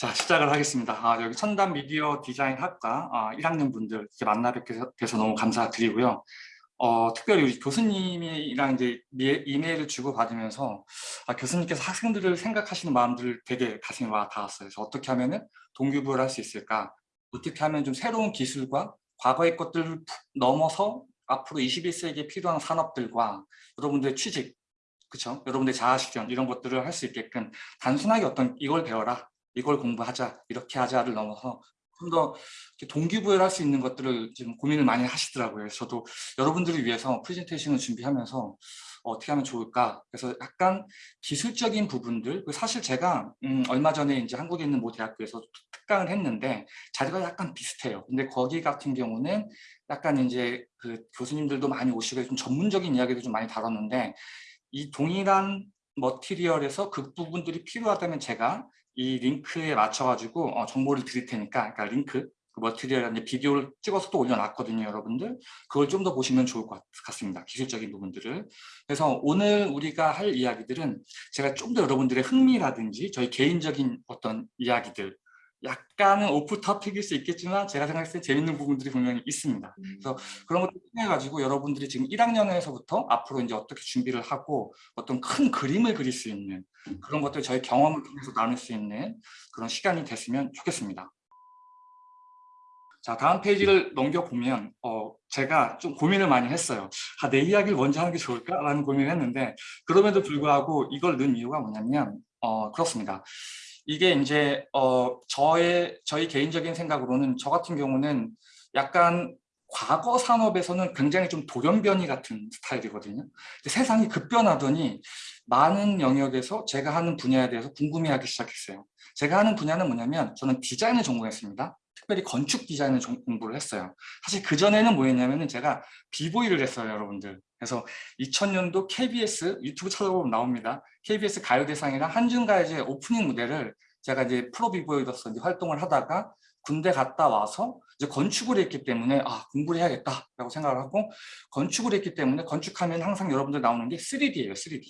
자 시작을 하겠습니다. 아, 여기 천담 미디어 디자인 학과 아, 1학년 분들 이렇게 만나 뵙게 돼서 너무 감사드리고요. 어, 특별히 우리 교수님이랑 이제 이메일을 주고 받으면서 아, 교수님께서 학생들을 생각하시는 마음들을 되게 가슴에 와 닿았어요. 그래서 어떻게 하면은 동기부여를 할 수 있을까? 어떻게 하면 좀 새로운 기술과 과거의 것들을 넘어서 앞으로 21세기에 필요한 산업들과 여러분들의 취직, 그쵸? 여러분들의 자아실현 이런 것들을 할 수 있게끔 단순하게 어떤 이걸 배워라 이걸 공부하자 이렇게 하자를 넘어서 좀 더 동기부여를 할 수 있는 것들을 지금 고민을 많이 하시더라고요. 저도 여러분들을 위해서 프레젠테이션을 준비하면서 어떻게 하면 좋을까 그래서 약간 기술적인 부분들 사실 제가 음, 얼마 전에 이제 한국에 있는 모 대학교에서 특강을 했는데 자리가 약간 비슷해요 근데 거기 같은 경우는 약간 이제 그 교수님들도 많이 오시고 좀 전문적인 이야기도 좀 많이 다뤘는데 이 동일한 머티리얼에서 그 부분들이 필요하다면 제가 이 링크에 맞춰가지고 어, 정보를 드릴 테니까 그러니까 링크 그 머티리얼 이제 비디오를 찍어서 또 올려놨거든요 여러분들. 그걸 좀 더 보시면 좋을 것 같습니다 기술적인 부분들을. 그래서 오늘 우리가 할 이야기들은 제가 좀 더 여러분들의 흥미라든지 저희 개인적인 어떤 이야기들 약간은 오프 터픽일 수 있겠지만 제가 생각했을 때 재밌는 부분들이 분명히 있습니다. 그래서 그런 것들 통해 가지고 여러분들이 지금 1학년에서부터 앞으로 이제 어떻게 준비를 하고 어떤 큰 그림을 그릴 수 있는 그런 것들 저희 경험을 통해서 나눌 수 있는 그런 시간이 됐으면 좋겠습니다. 자 다음 페이지를 넘겨보면 어, 제가 좀 고민을 많이 했어요. 아, 내 이야기를 먼저 하는 게 좋을까라는 고민을 했는데 그럼에도 불구하고 이걸 넣은 이유가 뭐냐면 어, 그렇습니다. 이게 이제 어 저의 저희 개인적인 생각으로는 저 같은 경우는 약간 과거 산업에서는 굉장히 좀 돌연변이 같은 스타일이거든요. 세상이 급변하더니 많은 영역에서 제가 하는 분야에 대해서 궁금해하기 시작했어요. 제가 하는 분야는 뭐냐면 저는 디자인을 전공했습니다. 특별히 건축 디자인을 공부를 했어요. 사실 그전에는 뭐였냐면 제가 비보이를 했어요, 여러분들. 그래서 2000년도 KBS 유튜브 찾아보면 나옵니다. KBS 가요대상이랑 한중가요제 오프닝 무대를 제가 이제 프로 비보이로서 이제 활동을 하다가 군대 갔다 와서 이제 건축을 했기 때문에 아 공부를 해야겠다라고 생각을 하고 건축을 했기 때문에 건축하면 항상 여러분들 나오는 게 3D예요, 3D.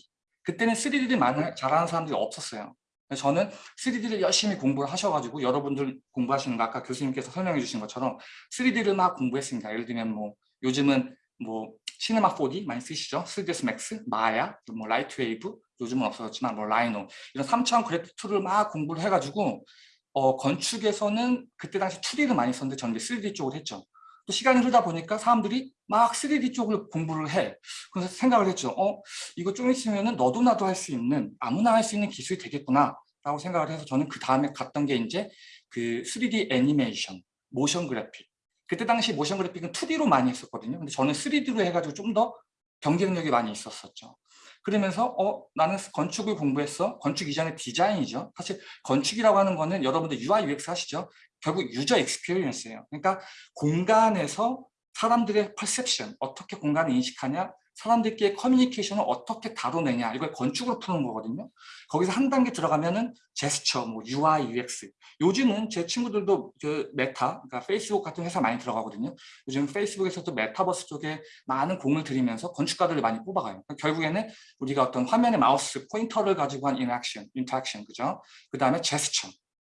그때는 3D를 많이 잘하는 사람들이 없었어요. 저는 3D를 열심히 공부를 하셔가지고 여러분들 공부하시는 거 아까 교수님께서 설명해 주신 것처럼 3D를 막 공부했습니다. 예를 들면 뭐 요즘은 뭐 시네마 4D 많이 쓰시죠? 3ds Max, Maya, 뭐 LightWave, 요즘은 없어졌지만 뭐 Rhino 이런 3차원 그래픽 tool을 막 공부를 해가지고 어, 건축에서는 그때 당시 2D를 많이 썼는데 저는 이제 3D 쪽을 했죠. 또 시간이 흐르다 보니까 사람들이 막 3D 쪽을 공부를 해. 그래서 생각을 했죠. 어, 이거 좀 있으면은 너도 나도 할 수 있는 아무나 할 수 있는 기술이 되겠구나 라고 생각을 해서 저는 그 다음에 갔던 게 이제 그 3D 애니메이션, motion graphic 그때 당시 motion graphic은 2D로 많이 했었거든요. 근데 저는 3D로 해가지고 좀 더 경쟁력이 많이 있었었죠. 그러면서 어 나는 건축을 공부했어. 건축 이전의 디자인이죠. 사실 건축이라고 하는 거는 여러분들 UI, UX 하시죠. 결국 user experience예요. 그러니까 공간에서 사람들의 perception, 어떻게 공간을 인식하냐, 사람들끼리 커뮤니케이션을 어떻게 다뤄내냐 이걸 건축으로 푸는 거거든요. 거기서 한 단계 들어가면은 제스처, 뭐 UI, UX. 요즘은 제 친구들도 그 메타, 그러니까 페이스북 같은 회사 많이 들어가거든요. 요즘 페이스북에서도 메타버스 쪽에 많은 공을 들이면서 건축가들을 많이 뽑아가요. 그러니까 결국에는 우리가 어떤 화면에 마우스 포인터를 가지고 한 interaction, interaction 그죠? 그 다음에 제스처,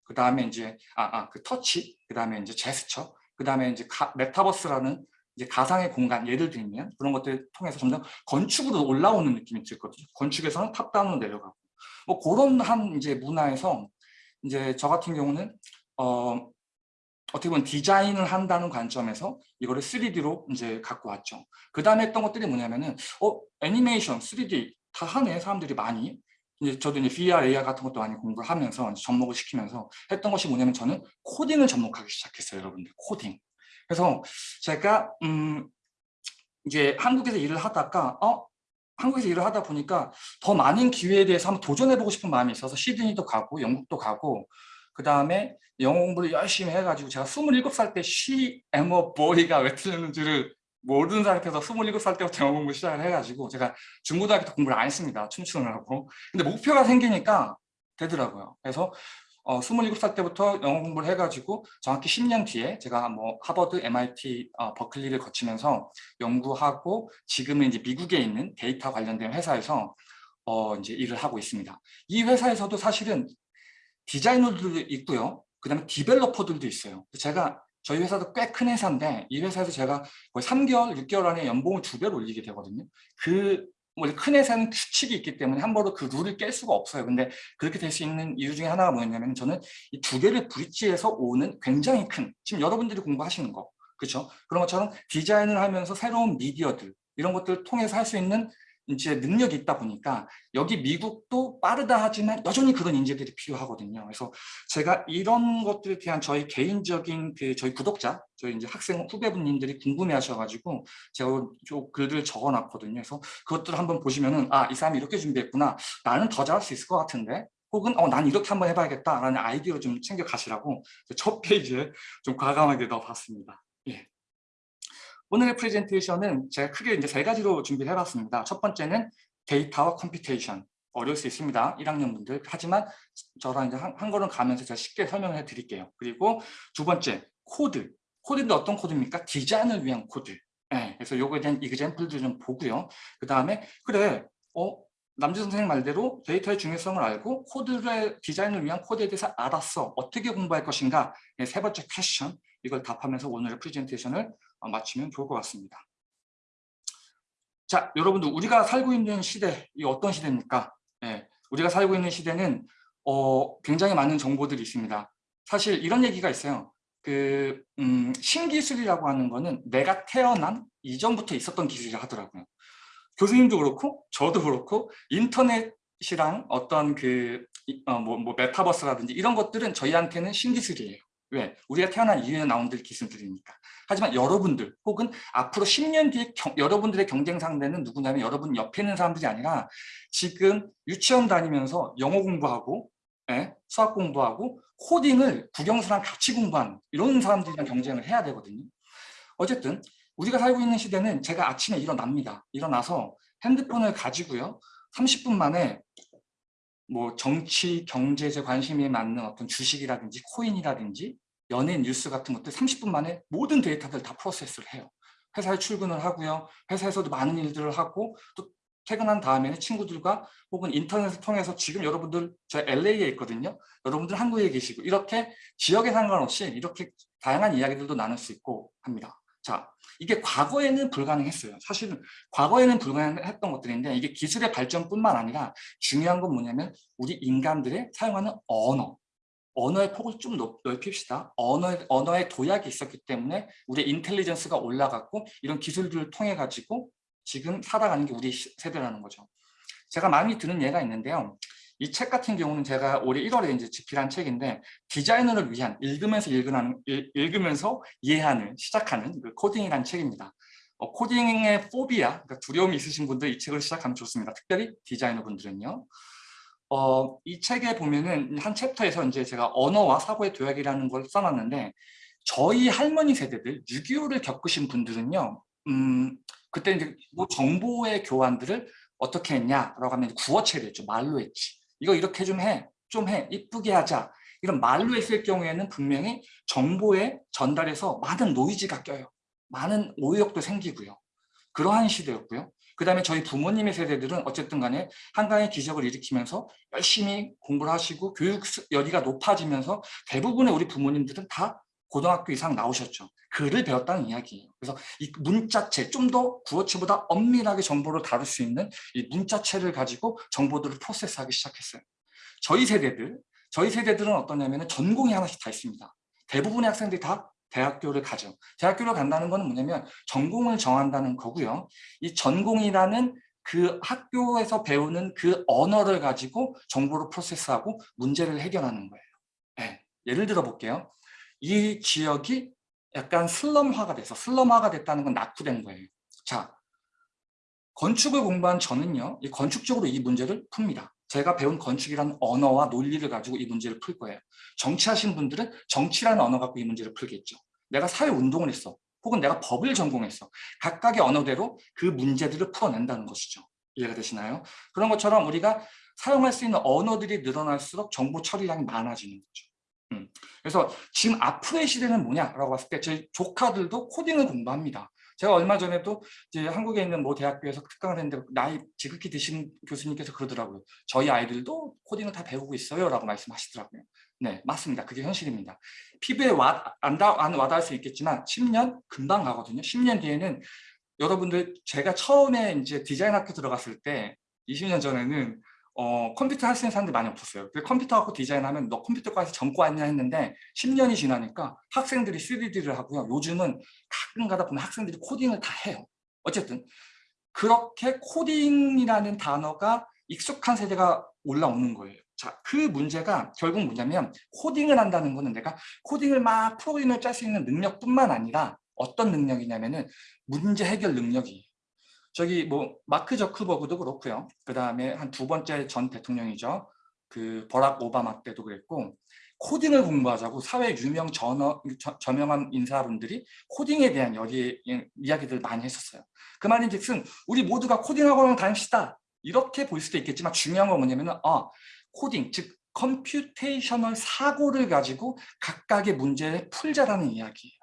그 다음에 이제 아, 아, 그 터치, 그 다음에 이제 제스처, 그 다음에 이제 가, 메타버스라는 이제 가상의 공간 예를 들면 그런 것들을 통해서 점점 건축으로 올라오는 느낌이 들거든요. 건축에서는 top-down으로 내려가고 뭐 그런 한 이제 문화에서 이제 저 같은 경우는 어 어떻게 보면 디자인을 한다는 관점에서 이거를 3D로 이제 갖고 왔죠. 그 다음에 했던 것들이 뭐냐면은 어 애니메이션 3D 다 하네 사람들이 많이 이제 저도 이제 VR, AR 같은 것도 많이 공부를 하면서 접목을 시키면서 했던 것이 뭐냐면 저는 코딩을 접목하기 시작했어요, 여러분들. 코딩. 그래서 제가 음 이제 한국에서 일을 하다가 어 한국에서 일을 하다 보니까 더 많은 기회에 대해서 한번 도전해보고 싶은 마음이 있어서 시드니도 가고 영국도 가고 그 다음에 영어 공부를 열심히 해가지고 제가 27살 때 she am a boy가 왜 틀렸는지를 모르는 상태에서 27살 때부터 영어 공부 시작을 해가지고 제가 중고등학교 때 공부를 안 했습니다. 춤추느라고. 근데 목표가 생기니까 되더라고요. 그래서 어, 27살 때부터 영어 공부를 해가지고 정확히 10년 뒤에 제가 뭐 하버드, MIT, 어, 버클리를 거치면서 연구하고 지금은 이제 미국에 있는 데이터 관련된 회사에서 어, 이제 일을 하고 있습니다. 이 회사에서도 사실은 디자이너들도 있고요. 그 다음에 디벨로퍼들도 있어요. 제가 저희 회사도 꽤 큰 회사인데 이 회사에서 제가 거의 3개월, 6개월 안에 연봉을 두 배로 올리게 되거든요. 그 원래 큰 회사는 규칙이 있기 때문에 함부로 그 룰을 깰 수가 없어요. 근데 그렇게 될 수 있는 이유 중에 하나가 뭐였냐면 저는 이 두 개를 브릿지해서 오는 굉장히 큰 지금 여러분들이 공부하시는 거 그렇죠? 그런 것처럼 디자인을 하면서 새로운 미디어들 이런 것들을 통해서 할 수 있는 이제 능력이 있다 보니까 여기 미국도 빠르다 하지만 여전히 그런 인재들이 필요하거든요. 그래서 제가 이런 것들에 대한 저희 개인적인 그 저희 구독자, 저희 이제 학생 후배분님들이 궁금해하셔가지고 제가 좀 글들을 적어놨거든요. 그래서 그것들을 한번 보시면은 아 이 사람이 이렇게 준비했구나. 나는 더 잘할 수 있을 것 같은데. 혹은 어, 난 이렇게 한번 해봐야겠다라는 아이디어 좀 챙겨 가시라고 첫 페이지에 좀 과감하게 넣어봤습니다. 예. 오늘의 프레젠테이션은 제가 크게 이제 세 가지로 준비를 해봤습니다. 첫 번째는 데이터와 computation. 어려울 수 있습니다. 1학년 분들. 하지만 저랑 이제 한, 한 걸음 가면서 제가 쉽게 설명을 해드릴게요. 그리고 두 번째, 코드. 코드인데 어떤 코드입니까? 디자인을 위한 코드. 네, 그래서 요거에 대한 example도 좀 보고요. 그 다음에 그래, 어, 남주 선생님 말대로 데이터의 중요성을 알고 코드의 디자인을 위한 코드에 대해서 알았어. 어떻게 공부할 것인가? 네, 세 번째 question. 이걸 답하면서 오늘의 프레젠테이션을 어, 마치면 좋을 것 같습니다. 자, 여러분들 우리가 살고 있는 시대, 이 어떤 시대입니까? 예, 우리가 살고 있는 시대는 어, 굉장히 많은 정보들이 있습니다. 사실 이런 얘기가 있어요. 그 음, 신기술이라고 하는 거는 내가 태어난 이전부터 있었던 기술이라 하더라고요. 교수님도 그렇고 저도 그렇고 인터넷이랑 어떤 그 어, 뭐, 뭐 메타버스라든지 이런 것들은 저희한테는 신기술이에요. 왜? 우리가 태어난 이후에 나온 기술들이니까. 하지만 여러분들 혹은 앞으로 10년 뒤에 경, 여러분들의 경쟁 상대는 누구냐면 여러분 옆에 있는 사람들이 아니라 지금 유치원 다니면서 영어 공부하고 예? 수학 공부하고 코딩을 국영수랑 같이 공부하는 이런 사람들이랑 경쟁을 해야 되거든요. 어쨌든 우리가 살고 있는 시대는 제가 아침에 일어납니다. 일어나서 핸드폰을 가지고요. 30분 만에 뭐 정치, 경제, 제 관심에 맞는 어떤 주식이라든지 코인이라든지 연예인 뉴스 같은 것들 30분 만에 모든 데이터들 다 프로세스를 해요. 회사에 출근을 하고요. 회사에서도 많은 일들을 하고 또 퇴근한 다음에는 친구들과 혹은 인터넷을 통해서 지금 여러분들 저 LA에 있거든요. 여러분들 한국에 계시고 이렇게 지역에 상관없이 이렇게 다양한 이야기들도 나눌 수 있고 합니다. 자, 이게 과거에는 불가능했어요. 사실은 과거에는 불가능했던 것들인데 이게 기술의 발전뿐만 아니라 중요한 건 뭐냐면 우리 인간들의 사용하는 언어, 언어의 폭을 좀 넓힙시다. 언어의, 언어의 도약이 있었기 때문에 우리의 인텔리전스가 올라갔고 이런 기술들을 통해 가지고 지금 살아가는 게 우리 세대라는 거죠. 제가 마음이 드는 예가 있는데요. 이 책 같은 경우는 제가 올해 1월에 이제 집필한 책인데 디자이너를 위한 읽으면서 읽으는, 읽으면서 이해하는 시작하는 그 코딩이라는 책입니다. 어, 코딩의 포비아, 그러니까 두려움이 있으신 분들 이 책을 시작하면 좋습니다. 특별히 디자이너 분들은요. 어, 이 책에 보면은 한 챕터에서 이제 제가 언어와 사고의 도약이라는 걸 써놨는데 저희 할머니 세대들 6.25를 겪으신 분들은요 음, 그때 이제 뭐 정보의 교환들을 어떻게 했냐라고 하면 구어체를 했죠. 말로 했지 이거 이렇게 좀 해 좀 해 이쁘게 하자. 이런 말로 했을 경우에는 분명히 정보의 전달에서 많은 노이즈가 껴요. 많은 오역도 생기고요. 그러한 시대였고요 그 다음에 저희 부모님의 세대들은 어쨌든 간에 한강의 기적을 일으키면서 열심히 공부를 하시고 교육 열의가 높아지면서 대부분의 우리 부모님들은 다 고등학교 이상 나오셨죠. 글을 배웠다는 이야기예요. 그래서 이 문자체, 좀 더 구어체보다 엄밀하게 정보를 다룰 수 있는 이 문자체를 가지고 정보들을 프로세스하기 시작했어요. 저희 세대들, 저희 세대들은 어떠냐면 전공이 하나씩 다 있습니다. 대부분의 학생들이 다 대학교를 가죠. 대학교를 간다는 것은 뭐냐면 전공을 정한다는 거고요. 이 전공이라는 그 학교에서 배우는 그 언어를 가지고 정보를 프로세스하고 문제를 해결하는 거예요. 네. 예를 들어 볼게요. 이 지역이 약간 슬럼화가 돼서 슬럼화가 됐다는 건 낙후된 거예요. 자, 건축을 공부한 저는요. 이 건축적으로 이 문제를 풉니다. 제가 배운 건축이라는 언어와 논리를 가지고 이 문제를 풀 거예요. 정치하신 분들은 정치라는 언어 갖고 이 문제를 풀겠죠. 내가 사회운동을 했어. 혹은 내가 법을 전공했어. 각각의 언어대로 그 문제들을 풀어낸다는 것이죠. 이해가 되시나요? 그런 것처럼 우리가 사용할 수 있는 언어들이 늘어날수록 정보 처리량이 많아지는 거죠. 음. 그래서 지금 앞으로의 시대는 뭐냐라고 봤을 때 저희 조카들도 코딩을 공부합니다. 제가 얼마 전에도 이제 한국에 있는 뭐 대학교에서 특강을 했는데 나이 지극히 드신 교수님께서 그러더라고요. 저희 아이들도 코딩을 다 배우고 있어요 라고 말씀하시더라고요. 네, 맞습니다. 그게 현실입니다. 피부에 와, 안, 다, 안 와닿을 수 있겠지만 10년 금방 가거든요. 10년 뒤에는 여러분들 제가 처음에 이제 디자인 학교 들어갔을 때 20년 전에는 어, 컴퓨터 할 수 있는 사람들이 많이 없었어요. 그 컴퓨터 갖고 디자인하면 너 컴퓨터과에서 전과 왔냐 했는데 10년이 지나니까 학생들이 3D를 하고요. 요즘은 가끔 가다 보면 학생들이 코딩을 다 해요. 어쨌든 그렇게 코딩이라는 단어가 익숙한 세대가 올라오는 거예요. 자, 그 문제가 결국 뭐냐면 코딩을 한다는 거는 내가 코딩을 막 프로그램을 짤 수 있는 능력뿐만 아니라 어떤 능력이냐면은 문제 해결 능력이에요. 저기 뭐 마크 저크버그도 그렇고요. 그 다음에 한 두 번째 전 대통령이죠. 그 버락 오바마 때도 그랬고 코딩을 공부하자고 사회 유명 전어, 저, 저명한 인사분들이 코딩에 대한 여기 이야기들 많이 했었어요. 그 말인즉슨 우리 모두가 코딩학원을 다닙시다. 이렇게 볼 수도 있겠지만 중요한 건 뭐냐면 아, 코딩, 즉 computational 사고를 가지고 각각의 문제를 풀자라는 이야기예요.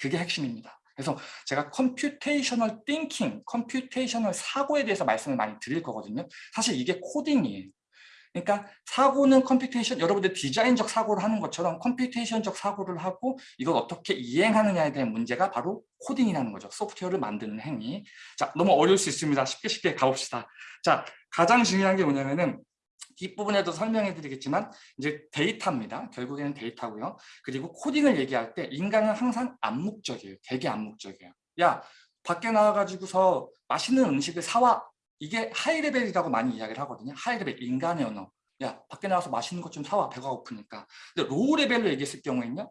그게 핵심입니다. 그래서 제가 computational thinking, computational 사고에 대해서 말씀을 많이 드릴 거거든요. 사실 이게 코딩이에요. 그러니까 사고는 computation, 여러분들 디자인적 사고를 하는 것처럼 computation적 사고를 하고 이걸 어떻게 이행하느냐에 대한 문제가 바로 코딩이라는 거죠. 소프트웨어를 만드는 행위. 자, 너무 어려울 수 있습니다. 쉽게 쉽게 가봅시다. 자, 가장 중요한 게 뭐냐면은 뒷부분에도 설명해 드리겠지만 이제 데이터입니다. 결국에는 데이터고요. 그리고 코딩을 얘기할 때 인간은 항상 암묵적이에요. 되게 암묵적이에요. 야 밖에 나와가지고서 맛있는 음식을 사와 이게 high level이라고 많이 이야기를 하거든요. high level, 인간의 언어. 야, 밖에 나와서 맛있는 것 좀 사와, 배가 고프니까. 근데 low level로 얘기했을 경우에는요.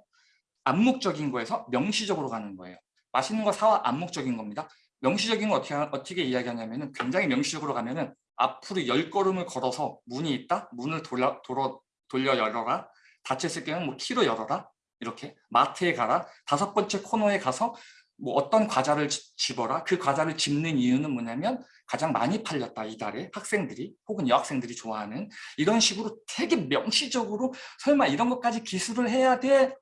암묵적인 거에서 명시적으로 가는 거예요. 맛있는 거 사와 암묵적인 겁니다. 명시적인 거 어떻게, 어떻게 이야기하냐면 굉장히 명시적으로 가면 은 앞으로 열 걸음을 걸어서 문이 있다? 문을 돌려, 돌아, 돌려 열어라. 닫혔을 경우는 뭐 키로 열어라. 이렇게 마트에 가라. 다섯 번째 코너에 가서 뭐 어떤 과자를 집어라. 그 과자를 집는 이유는 뭐냐면 가장 많이 팔렸다 이달에 학생들이 혹은 여학생들이 좋아하는 이런 식으로 되게 명시적으로 설마 이런 것까지 기술을 해야 돼?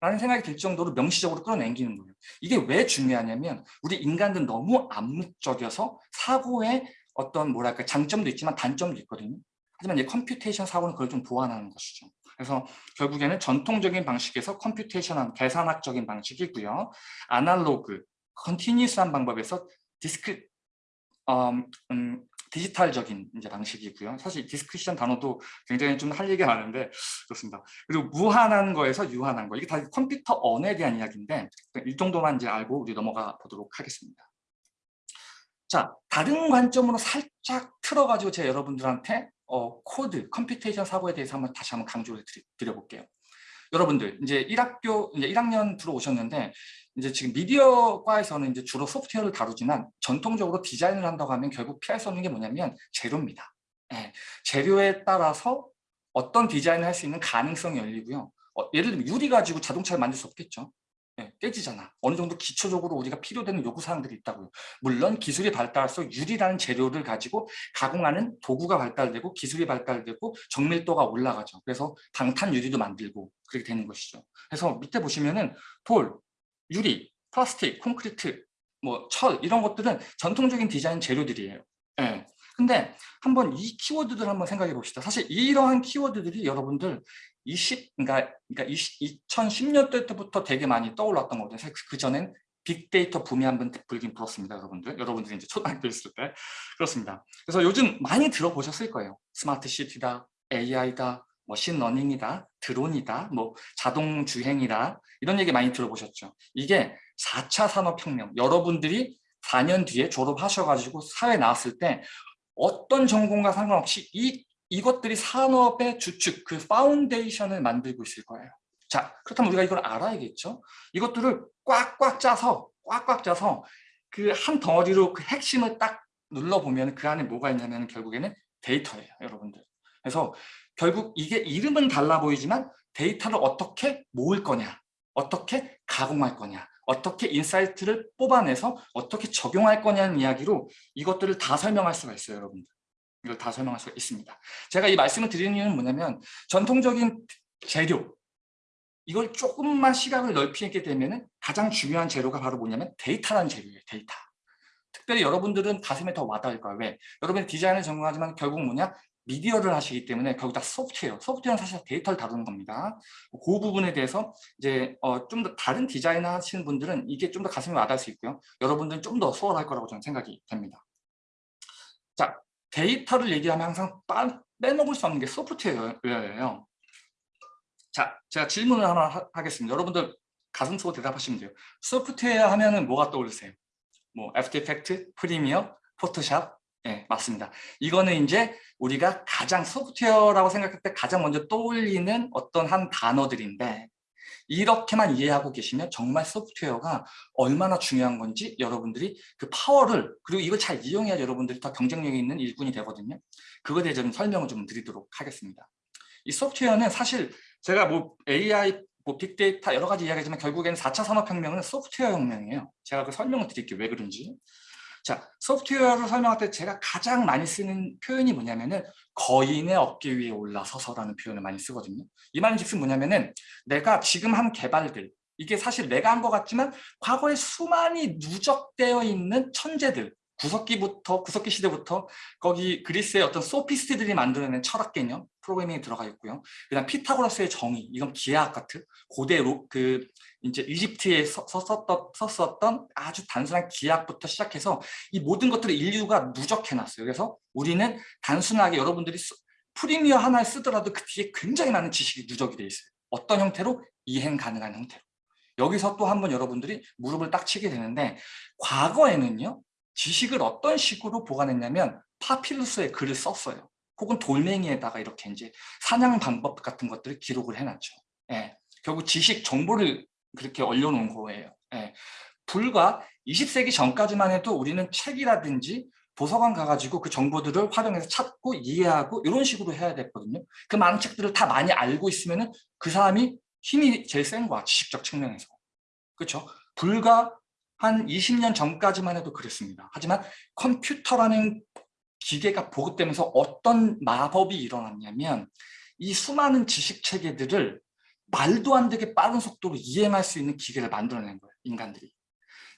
라는 생각이 들 정도로 명시적으로 끌어당기는 거예요. 이게 왜 중요하냐면 우리 인간들 너무 암묵적이어서 사고에 어떤 뭐랄까 장점도 있지만 단점도 있거든요. 하지만 이 computation 사고는 그걸 좀 보완하는 것이죠. 그래서 결국에는 전통적인 방식에서 computation한 계산학적인 방식이고요. 아날로그, continuous한 방법에서 discrete 음, 음, 디지털적인 이제 방식이고요. 사실 discrete이란 단어도 굉장히 좀 할 얘기가 많은데 그렇습니다. 그리고 무한한 거에서 유한한 거 이게 다 컴퓨터 언어에 대한 이야기인데 이 정도만 이제 알고 우리 넘어가 보도록 하겠습니다. 자 다른 관점으로 살짝 틀어가지고 제가 여러분들한테 어, 코드, computation 사고에 대해서 한번 다시 한번 강조를 드려, 볼게요 여러분들 이제 1학교 이제 1학년 들어오셨는데 이제 지금 미디어과에서는 이제 주로 소프트웨어를 다루지만 전통적으로 디자인을 한다고 하면 결국 피할 수 없는 게 뭐냐면 재료입니다. 네, 재료에 따라서 어떤 디자인을 할 수 있는 가능성이 열리고요. 어, 예를 들면 유리 가지고 자동차를 만들 수 없겠죠. 네, 깨지잖아. 어느 정도 기초적으로 우리가 필요되는 요구사항들이 있다고요. 물론 기술이 발달해서 유리라는 재료를 가지고 가공하는 도구가 발달되고 기술이 발달되고 정밀도가 올라가죠. 그래서 방탄 유리도 만들고 그렇게 되는 것이죠. 그래서 밑에 보시면은 돌, 유리, 플라스틱, 콘크리트, 뭐 철 이런 것들은 전통적인 디자인 재료들이에요. 네. 근데 한번 이 키워드들 한번 생각해 봅시다. 사실 이러한 키워드들이 여러분들 20, 그러니까, 그러니까 20, 2010년대 때부터 되게 많이 떠올랐던. 사실 그 전엔 빅데이터 붐이 한번 불긴 불었습니다, 여러분들. 여러분들이 이제 초등학교 있을 때. 그렇습니다. 그래서 요즘 많이 들어보셨을 거예요. 스마트 시티다, AI다, 머신러닝이다, 드론이다, 뭐 자동 주행이다 이런 얘기 많이 들어보셨죠. 이게 4차 산업혁명, 여러분들이 4년 뒤에 졸업하셔가지고 사회 나왔을 때 어떤 전공과 상관없이 이 이것들이 산업의 주축, 그 foundation을 만들고 있을 거예요. 자, 그렇다면 우리가 이걸 알아야겠죠? 이것들을 꽉꽉 짜서, 꽉꽉 짜서 그 한 덩어리로 그 핵심을 딱 눌러보면 그 안에 뭐가 있냐면 결국에는 데이터예요, 여러분들. 그래서 결국 이게 이름은 달라 보이지만 데이터를 어떻게 모을 거냐, 어떻게 가공할 거냐, 어떻게 insight를 뽑아내서 어떻게 적용할 거냐는 이야기로 이것들을 다 설명할 수가 있어요, 여러분들. 이걸 다 설명할 수 있습니다. 제가 이 말씀을 드리는 이유는 뭐냐면 전통적인 재료 이걸 조금만 시각을 넓히게 되면 가장 중요한 재료가 바로 뭐냐면 데이터라는 재료예요. 데이터. 특별히 여러분들은 가슴에 더 와닿을 거예요. 왜? 여러분이 디자인을 전공하지만 결국 뭐냐? 미디어를 하시기 때문에 거기다 소프트웨어, 소프트웨어는 사실 데이터를 다루는 겁니다. 그 부분에 대해서 이제 어, 좀 더 다른 디자인 하시는 분들은 이게 좀 더 가슴이 와닿을 수 있고요. 여러분들은 좀 더 수월할 거라고 저는 생각이 됩니다. 자, 데이터를 얘기하면 항상 빠, 빼먹을 수 없는 게 소프트웨어예요. 자, 제가 질문을 하나 하, 하겠습니다. 여러분들 가슴속으로 대답하시면 돼요. 소프트웨어 하면 은 뭐가 떠오르세요? 뭐 After Effects, Premiere, Photoshop, 네, 맞습니다. 이거는 이제 우리가 가장 소프트웨어라고 생각할 때 가장 먼저 떠올리는 어떤 한 단어들인데 이렇게만 이해하고 계시면 정말 소프트웨어가 얼마나 중요한 건지 여러분들이 그 파워를 그리고 이걸 잘 이용해야 여러분들이 더 경쟁력이 있는 일꾼이 되거든요. 그거에 대해 좀 설명을 좀 드리도록 하겠습니다. 이 소프트웨어는 사실 제가 뭐 AI, 뭐 빅데이터 여러 가지 이야기하지만 결국에는 4차 산업혁명은 소프트웨어 혁명이에요. 제가 그 설명을 드릴게요. 왜 그런지. 자, 소프트웨어를 설명할 때 제가 가장 많이 쓰는 표현이 뭐냐면은 거인의 어깨 위에 올라서서라는 표현을 많이 쓰거든요. 이 말은 즉슨 뭐냐면은 내가 지금 한 개발들 이게 사실 내가 한 것 같지만 과거에 수많이 누적되어 있는 천재들 구석기부터 구석기 시대부터 거기 그리스의 어떤 소피스트들이 만들어낸 철학 개념 프로그래밍이 들어가 있고요. 그다음 피타고라스의 정의 이건 기하학 같은 고대 로, 그 이제 이집트에 썼었던, 썼었던 아주 단순한 기하학부터 시작해서 이 모든 것들을 인류가 누적해놨어요. 그래서 우리는 단순하게 여러분들이 프리미어 하나를 쓰더라도 그 뒤에 굉장히 많은 지식이 누적이 돼 있어요. 어떤 형태로? 이행 가능한 형태로. 여기서 또 한 번 여러분들이 무릎을 딱 치게 되는데 과거에는요. 지식을 어떤 식으로 보관했냐면 파필루스에 글을 썼어요. 혹은 돌멩이에다가 이렇게 이제 사냥 방법 같은 것들을 기록을 해놨죠. 예. 결국 지식 정보를 그렇게 올려놓은 거예요. 예. 불과 20세기 전까지만 해도 우리는 책이라든지 도서관 가가지고 그 정보들을 활용해서 찾고 이해하고 이런 식으로 해야 됐거든요. 그 많은 책들을 다 많이 알고 있으면 그 사람이 힘이 제일 센 거야, 지식적 측면에서. 그렇죠? 불과 한 20년 전까지만 해도 그랬습니다. 하지만 컴퓨터라는 기계가 보급되면서 어떤 마법이 일어났냐면 이 수많은 지식 체계들을 말도 안 되게 빠른 속도로 이행할 수 있는 기계를 만들어낸 거예요. 인간들이.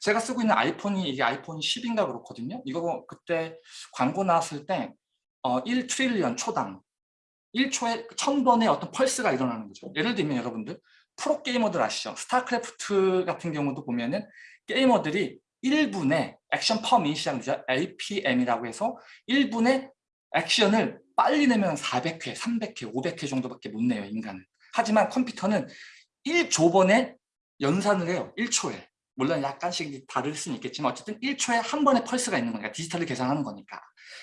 제가 쓰고 있는 아이폰이 이게 아이폰 10인가 그렇거든요. 이거 그때 광고 나왔을 때 어, 1 trillion 초당 1초에 1000번의 어떤 펄스가 일어나는 거죠. 예를 들면 여러분들 프로게이머들 아시죠? 스타크래프트 같은 경우도 보면은 게이머들이 1분에 액션 퍼 미니시장 죠 APM이라고 해서 1분에 액션을 빨리 내면 400회, 300회, 500회 정도밖에 못 내요, 인간은. 하지만 컴퓨터는 1조 번에 연산을 해요, 1초에. 물론 약간씩 다를 수는 있겠지만 어쨌든 1초에 한 번의 펄스가 있는 거니까 디지털을 계산하는 거니까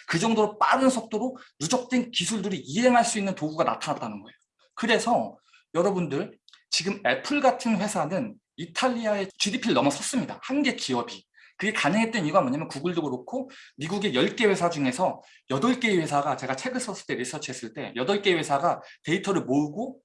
그 정도로 빠른 속도로 누적된 기술들이 이행할 수 있는 도구가 나타났다는 거예요. 그래서 여러분들 지금 애플 같은 회사는 이탈리아의 GDP를 넘어섰습니다. 한 개 기업이. 그게 가능했던 이유가 뭐냐면 구글도 그렇고 미국의 10개 회사 중에서 8개 회사가 제가 책을 썼을 때 리서치했을 때 8개 회사가 데이터를 모으고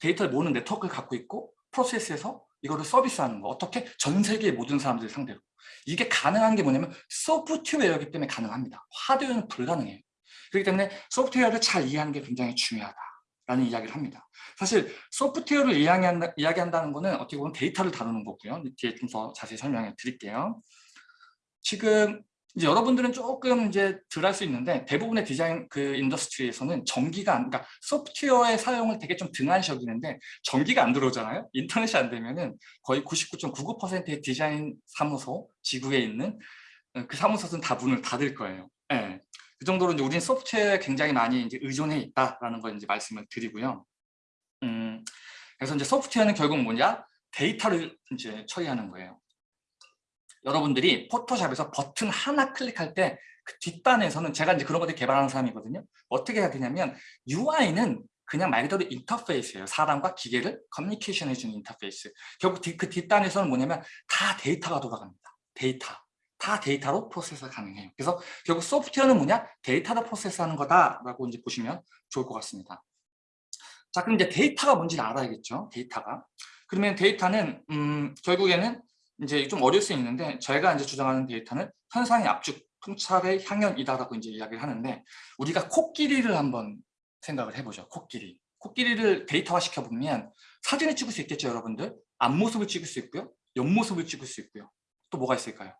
데이터를 모으는 네트워크를 갖고 있고 프로세스에서 이거를 서비스하는 거. 어떻게? 전 세계의 모든 사람들 상대로. 이게 가능한 게 뭐냐면 소프트웨어이기 때문에 가능합니다. 하드웨어는 불가능해요. 그렇기 때문에 소프트웨어를 잘 이해하는 게 굉장히 중요하다 라는 이야기를 합니다. 사실 소프트웨어를 이야기한다, 이야기한다는 것은 어떻게 보면 데이터를 다루는 거고요. 뒤에 좀 더 자세히 설명해 드릴게요. 지금 이제 여러분들은 조금 이제 덜 할 수 있는데 대부분의 디자인 그 industry에서는 전기가 안, 그러니까 소프트웨어의 사용을 되게 좀 등한시 여기는데 전기가 안 들어오잖아요. 인터넷이 안 되면은 거의 99.99%의 디자인 사무소 지구에 있는 그 사무소는 다 문을 닫을 거예요. 네. 그 정도로 이제 우리는 소프트웨어에 굉장히 많이 이제 의존해 있다라는 걸 이제 말씀을 드리고요. 음, 그래서 이제 소프트웨어는 결국 뭐냐? 데이터를 이제 처리하는 거예요. 여러분들이 포토샵에서 버튼 하나 클릭할 때 그 뒷단에서는 제가 이제 그런 것들 개발하는 사람이거든요. 어떻게 해야 되냐면 UI는 그냥 말 그대로 인터페이스예요. 사람과 기계를 커뮤니케이션 해주는 인터페이스. 결국 그 뒷단에서는 뭐냐면 다 데이터가 돌아갑니다. 데이터. 다 데이터로 프로세스 가능해요. 그래서 결국 소프트웨어는 뭐냐? 데이터로 프로세스하는 거다라고 이제 보시면 좋을 것 같습니다. 자, 그럼 이제 데이터가 뭔지 알아야겠죠? 데이터가. 그러면 데이터는 음, 결국에는 이제 좀 어려울 수 있는데 저희가 이제 주장하는 데이터는 현상의 압축, 통찰의 향연이다라고 이제 이야기를 하는데 우리가 코끼리를 한번 생각을 해보죠. 코끼리. 코끼리를 데이터화 시켜보면 사진을 찍을 수 있겠죠, 여러분들? 앞모습을 찍을 수 있고요. 옆모습을 찍을 수 있고요. 또 뭐가 있을까요?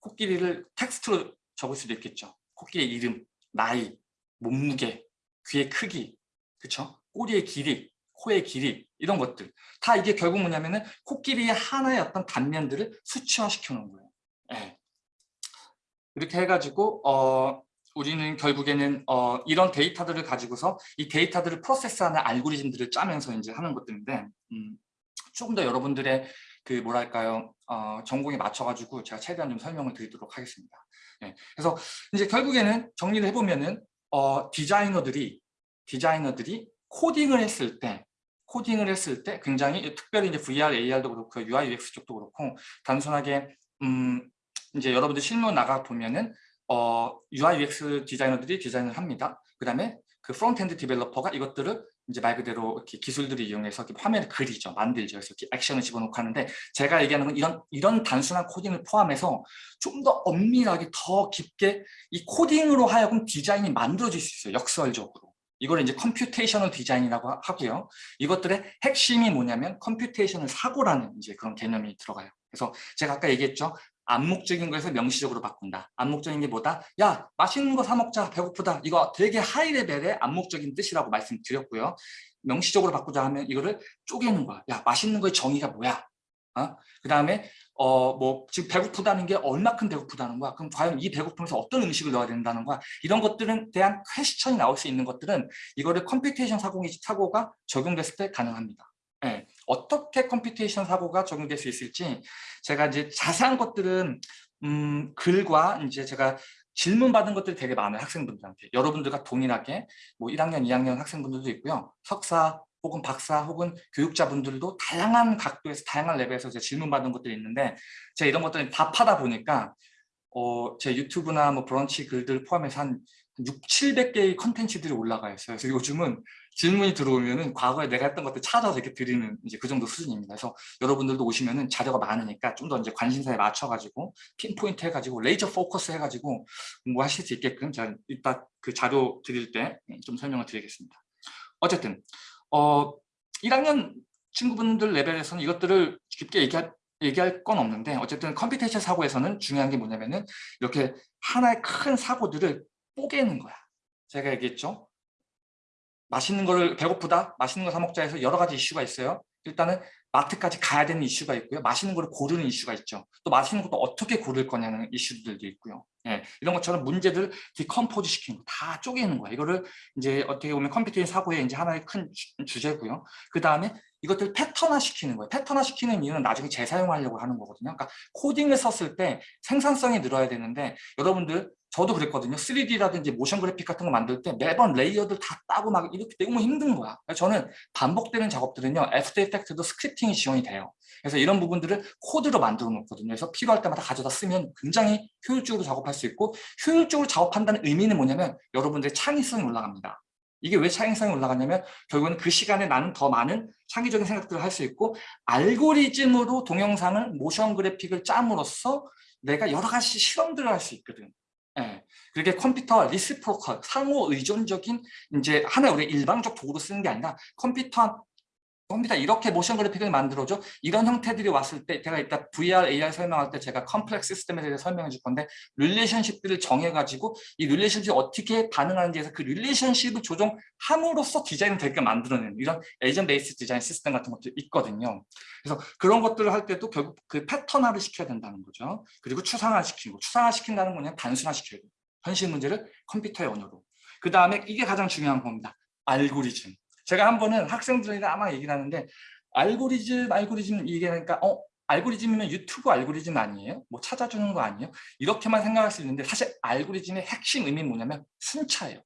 코끼리를 텍스트로 적을 수도 있겠죠. 코끼리 이름, 나이, 몸무게, 귀의 크기, 그쵸? 꼬리의 길이, 코의 길이 이런 것들 다 이게 결국 뭐냐면은 코끼리의 하나의 어떤 단면들을 수치화시켜 놓은 거예요. 네. 이렇게 해가지고 어, 우리는 결국에는 어, 이런 데이터들을 가지고서 이 데이터들을 프로세스하는 알고리즘들을 짜면서 이제 하는 것들인데 음, 조금 더 여러분들의 그 뭐랄까요 어, 전공에 맞춰가지고 제가 최대한 좀 설명을 드리도록 하겠습니다. 네. 그래서 이제 결국에는 정리를 해보면은 어, 디자이너들이 디자이너들이 코딩을 했을 때 코딩을 했을 때 굉장히 특별히 이제 VR, AR도 그렇고 UI, UX 쪽도 그렇고 단순하게 음 이제 여러분들 실무 나가 보면은 어 UI, UX 디자이너들이 디자인을 합니다. 그다음에 그 frontend developer가 이것들을 이제 말 그대로 이렇게 기술들을 이용해서 이렇게 화면을 그리죠, 만들죠. 그래서 이렇게 액션을 집어넣고 하는데 제가 얘기하는 건 이런 이런 단순한 코딩을 포함해서 좀 더 엄밀하게 더 깊게 이 코딩으로 하여금 디자인이 만들어질 수 있어요, 역설적으로. 이걸 이제 computational 디자인이라고 하고요. 이것들의 핵심이 뭐냐면 computational 사고라는 이제 그런 개념이 들어가요. 그래서 제가 아까 얘기했죠. 암묵적인 거에서 명시적으로 바꾼다. 암묵적인 게 뭐다? 야 맛있는 거 사 먹자 배고프다. 이거 되게 high level의 암묵적인 뜻이라고 말씀드렸고요. 명시적으로 바꾸자 하면 이거를 쪼개는 거야. 야 맛있는 거의 정의가 뭐야? 어? 그 다음에 어 뭐 지금 배고프다는 게 얼마큼 배고프다는 거야. 그럼 과연 이 배고픔에서 어떤 음식을 넣어야 된다는 거야. 이런 것들은 대한 question이 나올 수 있는 것들은 이거를 computation 사고가 적용됐을 때 가능합니다. 네. 어떻게 computation 사고가 적용될 수 있을지 제가 이제 자세한 것들은 음, 글과 이제 제가 질문 받은 것들이 되게 많아요 학생분들한테 여러분들과 동일하게 뭐 1학년 2학년 학생분들도 있고요 석사 혹은 박사 혹은 교육자분들도 다양한 각도에서 다양한 레벨에서 제 질문 받은 것들이 있는데 제가 이런 것들을 답하다 보니까 어, 제 유튜브나 뭐 브런치 글들 포함해서 한 6, 700개의 컨텐츠들이 올라가 있어요. 그래서 요즘은 질문이 들어오면은 과거에 내가 했던 것들 찾아서 이렇게 드리는 이제 그 정도 수준입니다. 그래서 여러분들도 오시면은 자료가 많으니까 좀 더 이제 관심사에 맞춰가지고 pinpoint 해가지고 laser focus 해가지고 공부하실 수 있게끔 제가 이따 그 자료 드릴 때 좀 설명을 드리겠습니다. 어쨌든 어, 1학년 친구분들 레벨에서는 이것들을 깊게 얘기할, 얘기할 건 없는데 어쨌든 computation 사고에서는 중요한 게 뭐냐면은 이렇게 하나의 큰 사고들을 뽀개는 거야. 제가 얘기했죠. 맛있는 거를 배고프다, 맛있는 거 사 먹자 해서 여러 가지 이슈가 있어요. 일단은 마트까지 가야 되는 이슈가 있고요. 맛있는 거를 고르는 이슈가 있죠. 또 맛있는 것도 어떻게 고를 거냐는 이슈들도 있고요. 예, 이런 것처럼 문제들을 decompose 시키는 거, 다 쪼개는 거야. 이거를 이제 어떻게 보면 computation 사고의 이제 하나의 큰 주제고요. 그 다음에 이것들 패턴화 시키는 거예요. 패턴화 시키는 이유는 나중에 재사용하려고 하는 거거든요. 그러니까 코딩을 썼을 때 생산성이 늘어야 되는데 여러분들 저도 그랬거든요. 3D라든지 motion graphic 같은 거 만들 때 매번 layer들 다 따고 막 이렇게 너무 힘든 거야. 저는 반복되는 작업들은요. After Effect도 scripting이 지원이 돼요. 그래서 이런 부분들을 코드로 만들어 놓거든요. 그래서 필요할 때마다 가져다 쓰면 굉장히 효율적으로 작업할 수 있고 효율적으로 작업한다는 의미는 뭐냐면 여러분들의 창의성이 올라갑니다. 이게 왜 창의성이 올라가냐면 결국은 그 시간에 나는 더 많은 창의적인 생각들을 할 수 있고 알고리즘으로 동영상을 motion graphic을 짬으로써 내가 여러 가지 실험들을 할 수 있거든. 예. 그렇게 컴퓨터 reciprocal 상호 의존적인 이제 하나의 우리 일방적 도구로 쓰는 게 아니라 컴퓨터 컴퓨터 이렇게 motion graphic을 만들어줘 이런 형태들이 왔을 때 제가 이따 VR, AR 설명할 때 제가 complex system에 대해서 설명해 줄 건데 relationship들을 정해가지고 이 relationship이 어떻게 반응하는지에 서 그 relationship을 조정함으로써 디자인을 되게 만들어내는 이런 agent based design system 같은 것도 있거든요. 그래서 그런 것들을 할 때도 결국 그 패턴화를 시켜야 된다는 거죠. 그리고 추상화 시키고 추상화 시킨다는 거는 단순화 시켜야 돼요. 현실 문제를 컴퓨터의 언어로. 그 다음에 이게 가장 중요한 겁니다. 알고리즘. 제가 한 번은 학생들이랑 아마 얘기를 하는데 알고리즘 알고리즘 이게 그러니까 어 알고리즘이면 유튜브 알고리즘 아니에요? 뭐 찾아주는 거 아니에요? 이렇게만 생각할 수 있는데 사실 알고리즘의 핵심 의미는 뭐냐면 순차예요.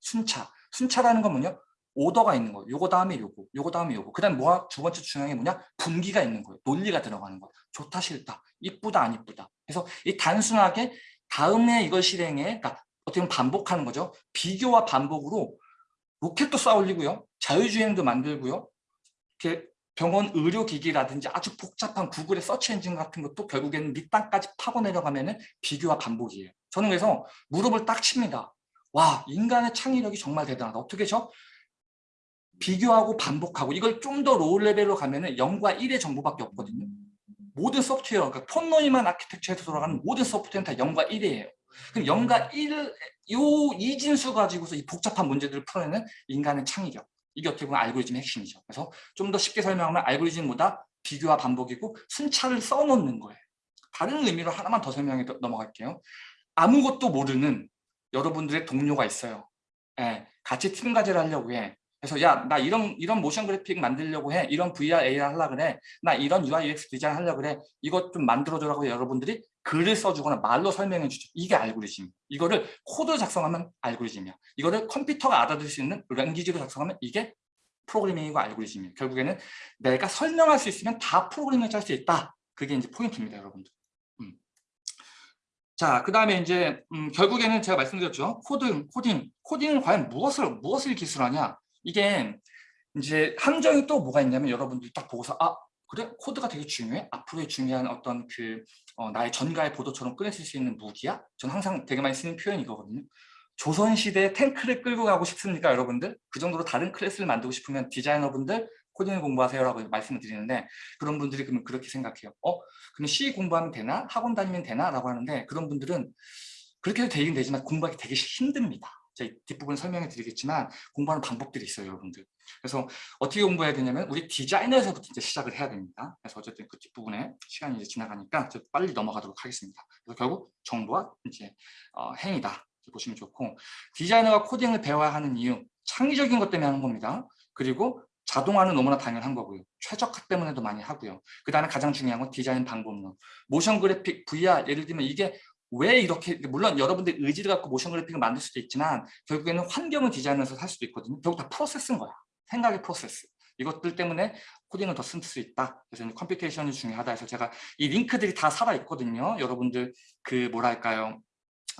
순차. 순차라는 건 뭐냐? 오더가 있는 거예요. 요거 다음에 요거, 요거 다음에 요거. 그 다음 뭐야? 두 번째 중요한 게 뭐냐? 분기가 있는 거예요. 논리가 들어가는 거예요. 좋다, 싫다, 이쁘다, 안 이쁘다. 그래서 이 단순하게 다음에 이걸 실행해, 그러니까 어떻게 보면 반복하는 거죠. 비교와 반복으로 로켓도 쌓 올리고요. 자유주행도 만들고요. 이렇게 병원 의료기기라든지 아주 복잡한 구글의 search engine 같은 것도 결국에는 밑땅까지 파고 내려가면 비교와 반복이에요. 저는 그래서 무릎을 딱 칩니다. 와 인간의 창의력이 정말 대단하다. 어떻게 죠 비교하고 반복하고 이걸 좀 더 low level로 가면 은 0과 1의 정보밖에 없거든요. 모든 소프트웨어, 그러니까 폰노이만 아키텍처에서 돌아가는 모든 소프트웨어는 다 0과 1이에요. 그럼 0과 1, 요 이진수 가지고서 이 복잡한 문제들을 풀어내는 인간의 창의력. 이게 어떻게 보면 알고리즘의 핵심이죠. 그래서 좀 더 쉽게 설명하면 알고리즘 뭐다 비교와 반복이고 순차를 써놓는 거예요. 다른 의미로 하나만 더 설명해 넘어갈게요. 아무것도 모르는 여러분들의 동료가 있어요. 예, 같이 팀 과제를 하려고 해. 그래서 야 나 이런 이런 motion graphic 만들려고 해. 이런 VR, AR 하려고 그래. 나 이런 UI, UX 디자인 하려고 그래. 이것 좀 만들어줘라고 여러분들이 글을 써주거나 말로 설명해 주죠. 이게 알고리즘. 이거를 코드 작성하면 알고리즘이야. 이거를 컴퓨터가 알아들을 수 있는 language로 작성하면 이게 프로그래밍이고 알고리즘이에요. 결국에는 내가 설명할 수 있으면 다 프로그래밍을 짤 수 있다. 그게 이제 포인트입니다, 여러분들. 음. 자, 그 다음에 이제 음, 결국에는 제가 말씀드렸죠. 코드, 코딩. 코딩은 과연 무엇을 무엇을 기술하냐? 이게 이제 함정이 또 뭐가 있냐면 여러분들이 딱 보고서 아 그래? 코드가 되게 중요해? 앞으로의 중요한 어떤 그 어, 나의 전가의 보도처럼 꺼내실 수 있는 무기야? 저는 항상 되게 많이 쓰는 표현 이 거거든요. 조선시대 탱크를 끌고 가고 싶습니까 여러분들? 그 정도로 다른 클래스를 만들고 싶으면 디자이너분들 코딩을 공부하세요라고 말씀을 드리는데 그런 분들이 그러면 그렇게 생각해요. 어? 그럼 C 공부하면 되나? 학원 다니면 되나? 라고 하는데 그런 분들은 그렇게 해도 되긴 되지만 공부하기 되게 힘듭니다. 제 뒷부분 설명해 드리겠지만 공부하는 방법들이 있어요 여러분들 그래서 어떻게 공부해야 되냐면 우리 디자이너에서부터 이제 시작을 해야 됩니다 그래서 어쨌든 그 뒷부분에 시간이 이제 지나가니까 빨리 넘어가도록 하겠습니다 그래서 결국 정보와 이제 어, 행위다 보시면 좋고 디자이너가 코딩을 배워야 하는 이유 창의적인 것 때문에 하는 겁니다 그리고 자동화는 너무나 당연한 거고요. 최적화 때문에도 많이 하고요. 그 다음에 가장 중요한 건 디자인 방법론. motion graphic, VR 예를 들면 이게 왜 이렇게 물론 여러분들 의지를 갖고 motion graphic을 만들 수도 있지만 결국에는 환경을 디자인해서 할 수도 있거든요. 결국 다 프로세스인 거야. 생각의 프로세스. 이것들 때문에 코딩을 더 쓸 수 있다. 그래서 computation이 중요하다 해서 제가 이 링크들이 다 살아 있거든요. 여러분들 그 뭐랄까요.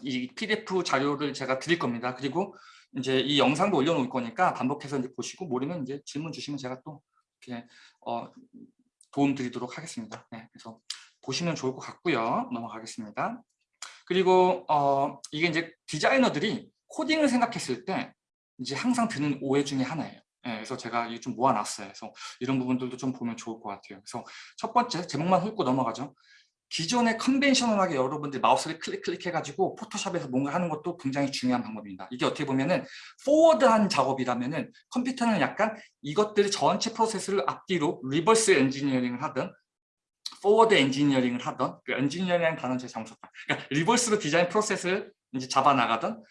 이 PDF 자료를 제가 드릴 겁니다. 그리고 이제 이 영상도 올려놓을 거니까 반복해서 이제 보시고 모르면 이제 질문 주시면 제가 또 이렇게 어, 도움 드리도록 하겠습니다. 네, 그래서 보시면 좋을 것 같고요. 넘어가겠습니다. 그리고 어, 이게 이제 디자이너들이 코딩을 생각했을 때 이제 항상 드는 오해 중에 하나예요. 네, 그래서 제가 이게 좀 모아놨어요. 그래서 이런 부분들도 좀 보면 좋을 것 같아요. 그래서 첫 번째 제목만 훑고 넘어가죠. 기존의 conventional하게 여러분들 마우스를 클릭 클릭 해가지고 포토샵에서 뭔가 하는 것도 굉장히 중요한 방법입니다. 이게 어떻게 보면은 forward한 작업이라면은 컴퓨터는 약간 이것들이 전체 프로세스를 앞뒤로 reverse engineering을 하든 forward engineering을 하던 그 엔지니어링이라는 단어는 제가 잘못 썼다. 그러니까 reverse로 디자인 프로세스를 이제 잡아 나가던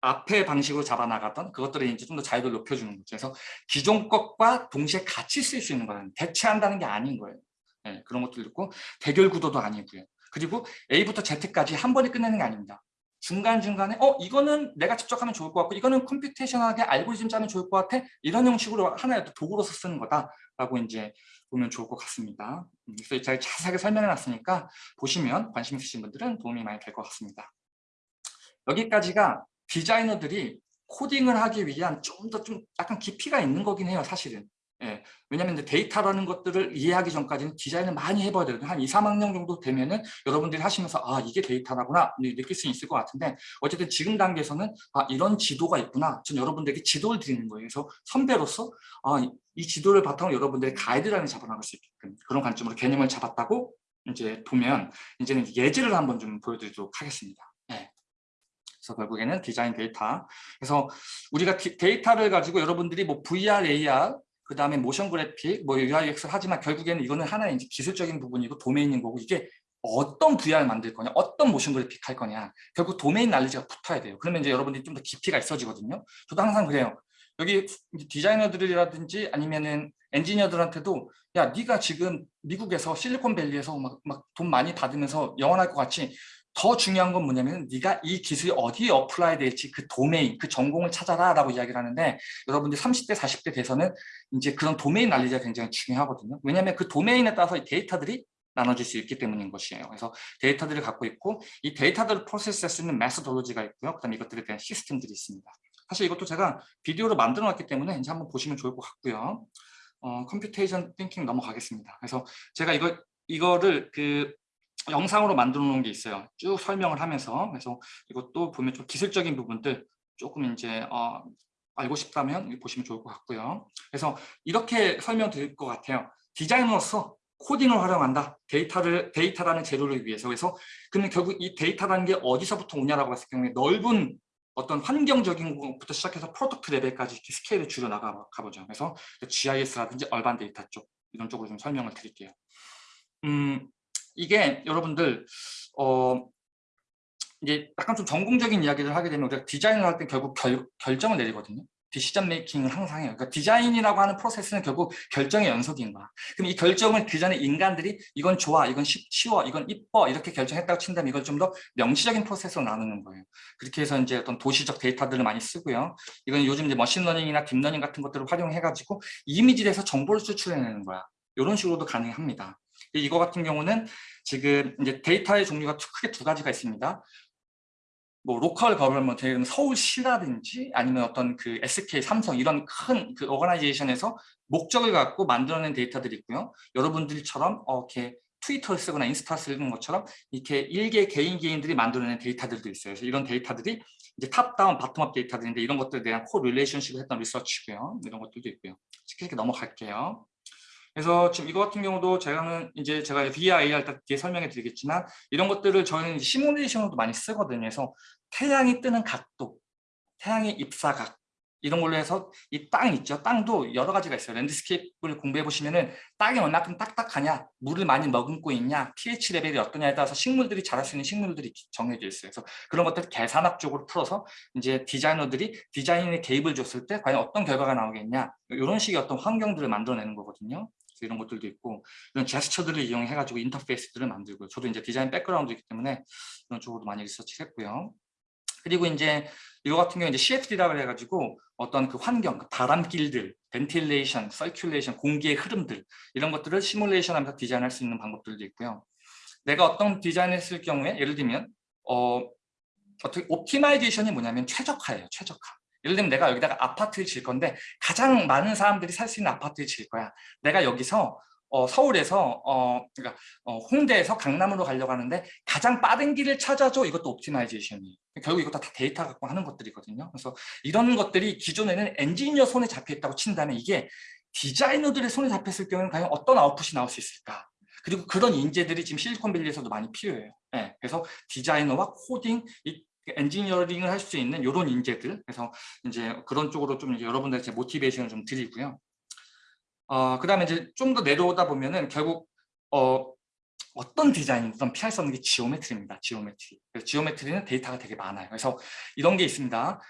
앞에 방식으로 잡아나가던 그것들을 이제 좀 더 자유를 높여주는 거죠. 그래서 기존 것과 동시에 같이 쓸 수 있는 거예요. 대체한다는 게 아닌 거예요. 네, 그런 것도 있고 대결 구도도 아니고요. 그리고 A부터 Z까지 한 번에 끝내는 게 아닙니다. 중간중간에 어 이거는 내가 직접 하면 좋을 것 같고 이거는 컴퓨테이션하게 알고리즘 짜면 좋을 것 같아 이런 형식으로 하나의 도구로서 쓰는 거다라고 이제 보면 좋을 것 같습니다. 음, 그래서 제가 자세하게 설명해 놨으니까 보시면 관심 있으신 분들은 도움이 많이 될 것 같습니다. 여기까지가 디자이너들이 코딩을 하기 위한 좀 더좀 약간 깊이가 있는 거긴 해요 사실은 예, 왜냐하면 데이터라는 것들을 이해하기 전까지는 디자인을 많이 해봐야 되거든요. 한 2, 3학년 정도 되면은 여러분들이 하시면서 아 이게 데이터라구나 느낄 수 있을 것 같은데 어쨌든 지금 단계에서는 아 이런 지도가 있구나. 전 여러분들에게 지도를 드리는 거예요. 그래서 선배로서 아, 이 지도를 바탕으로 여러분들의 가이드라인을 잡아나갈 수 있게끔 그런 관점으로 개념을 잡았다고 이제 보면 이제는 예제를 한번 좀 보여드리도록 하겠습니다. 네. 그래서 결국에는 디자인 데이터. 그래서 우리가 데이터를 가지고 여러분들이 뭐 VR, AR 그 다음에 motion graphic, 뭐 UI, UX 하지만 결국에는 이거는 하나의 이제 기술적인 부분이고 도메인인 거고 이게 어떤 VR을 만들 거냐, 어떤 motion graphic 할 거냐 결국 domain knowledge가 붙어야 돼요. 그러면 이제 여러분들이 좀 더 깊이가 있어지거든요. 저도 항상 그래요. 여기 디자이너들이라든지 아니면은 엔지니어들한테도 야 네가 지금 미국에서 실리콘밸리에서 막 돈 많이 받으면서 영원할 것 같이 더 중요한 건 뭐냐면 네가 이 기술이 어디에 apply 될지 그 도메인, 그 전공을 찾아라 라고 이야기를 하는데 여러분들 30대, 40대 돼서는 이제 그런 domain knowledge가 굉장히 중요하거든요. 왜냐하면 그 도메인에 따라서 데이터들이 나눠질 수 있기 때문인 것이에요. 그래서 데이터들을 갖고 있고 이 데이터들을 프로세스할 수 있는 methodology가 있고요. 그 다음에 이것들에 대한 시스템들이 있습니다. 사실 이것도 제가 비디오로 만들어 놨기 때문에 이제 한번 보시면 좋을 것 같고요. 어, computation thinking 넘어가겠습니다. 그래서 제가 이거 이거를 그 영상으로 만들어 놓은 게 있어요. 쭉 설명을 하면서 그래서 이것도 보면 좀 기술적인 부분들 조금 이제 어, 알고 싶다면 보시면 좋을 것 같고요. 그래서 이렇게 설명드릴 것 같아요. 디자이너로서 코딩을 활용한다. 데이터를 데이터라는 재료를 위해서. 그래서 그러면 결국 이 데이터라는 게 어디서부터 오냐라고 봤을 경우에 넓은 어떤 환경적인 것부터 시작해서 product level까지 스케일을 줄여 나가 보죠. 그래서 GIS라든지 urban data 쪽 이런 쪽으로 좀 설명을 드릴게요. 음, 이게 여러분들 어 이제 약간 좀 전공적인 이야기를 하게 되면 우리가 디자인을 할 때 결국 결, 결정을 내리거든요. decision making을 항상 해요. 그러니까 디자인이라고 하는 프로세스는 결국 결정의 연속인 거야. 그럼 이 결정을 그 전에 인간들이 이건 좋아, 이건 쉬워, 이건 이뻐 이렇게 결정했다고 친다면 이걸 좀 더 명시적인 프로세스로 나누는 거예요. 그렇게 해서 이제 어떤 도시적 데이터들을 많이 쓰고요. 이건 요즘 이제 머신러닝이나 딥러닝 같은 것들을 활용해가지고 이미지에서 정보를 추출해내는 거야. 이런 식으로도 가능합니다. 이거 같은 경우는 지금 이제 데이터의 종류가 크게 두 가지가 있습니다. 뭐 local government 서울시라든지 아니면 어떤 그 SK, 삼성 이런 큰 그 오거나이제이션에서 목적을 갖고 만들어낸 데이터들이 있고요. 여러분들처럼 어, 이렇게 트위터를 쓰거나 인스타 쓰는 것처럼 이렇게 일개 개인 개인들이 만들어낸 데이터들도 있어요. 그래서 이런 데이터들이 이제 top-down, bottom-up 데이터들인데 이런 것들에 대한 correlationship을 했던 리서치고요. 이런 것들도 있고요. 쉽게 넘어갈게요. 그래서 지금 이거 같은 경우도 제가는 이제 제가 VR 할때 뒤에 설명해 드리겠지만 이런 것들을 저희는 시뮬레이션으로도 많이 쓰거든요. 그래서 태양이 뜨는 각도, 태양의 입사각 이런 걸로 해서 이 땅 있죠. 땅도 여러 가지가 있어요. landscape를 공부해 보시면은 땅이 얼마큼 딱딱하냐, 물을 많이 머금고 있냐, pH 레벨이 어떠냐에 따라서 식물들이 자랄 수 있는 식물들이 정해져 있어요. 그래서 그런 것들을 계산학적으로 풀어서 이제 디자이너들이 디자인에 개입을 줬을 때 과연 어떤 결과가 나오겠냐 이런 식의 어떤 환경들을 만들어내는 거거든요. 이런 것들도 있고 이런 제스처들을 이용해 가지고 인터페이스들을 만들고요. 저도 이제 디자인 background이기 때문에 이런 쪽으로도 많이 리서치했고요. 그리고 이제 이거 같은 경우 이제 CFD라고 해가지고 어떤 그 환경, 그 바람길들, ventilation, circulation, 공기의 흐름들 이런 것들을 시뮬레이션하면서 디자인할 수 있는 방법들도 있고요. 내가 어떤 디자인을 했을 경우에 예를 들면 어, 어떻게 optimization이 뭐냐면 최적화예요, 최적화. 예를 들면 내가 여기다가 아파트를 질 건데 가장 많은 사람들이 살 수 있는 아파트를 질 거야. 내가 여기서 어, 서울에서 어, 그러니까 어, 홍대에서 강남으로 가려고 하는데 가장 빠른 길을 찾아줘 이것도 optimization이에요. 결국 이거 다 데이터 갖고 하는 것들이거든요. 그래서 이런 것들이 기존에는 엔지니어 손에 잡혀 있다고 친다면 이게 디자이너들의 손에 잡혔을 경우는 과연 어떤 아웃풋이 나올 수 있을까? 그리고 그런 인재들이 지금 실리콘밸리에서도 많이 필요해요. 네, 그래서 디자이너와 코딩, 엔지니어링을 할 수 있는 이런 인재들 그래서 이제 그런 쪽으로 좀 여러분들한테 motivation을 좀 드리고요. 어, 그 다음에 이제 좀 더 내려오다 보면은 결국 어, 어떤 디자인이든 피할 수 없는 게 geometry입니다. geometry. geometry는 데이터가 되게 많아요. 그래서 이런 게 있습니다.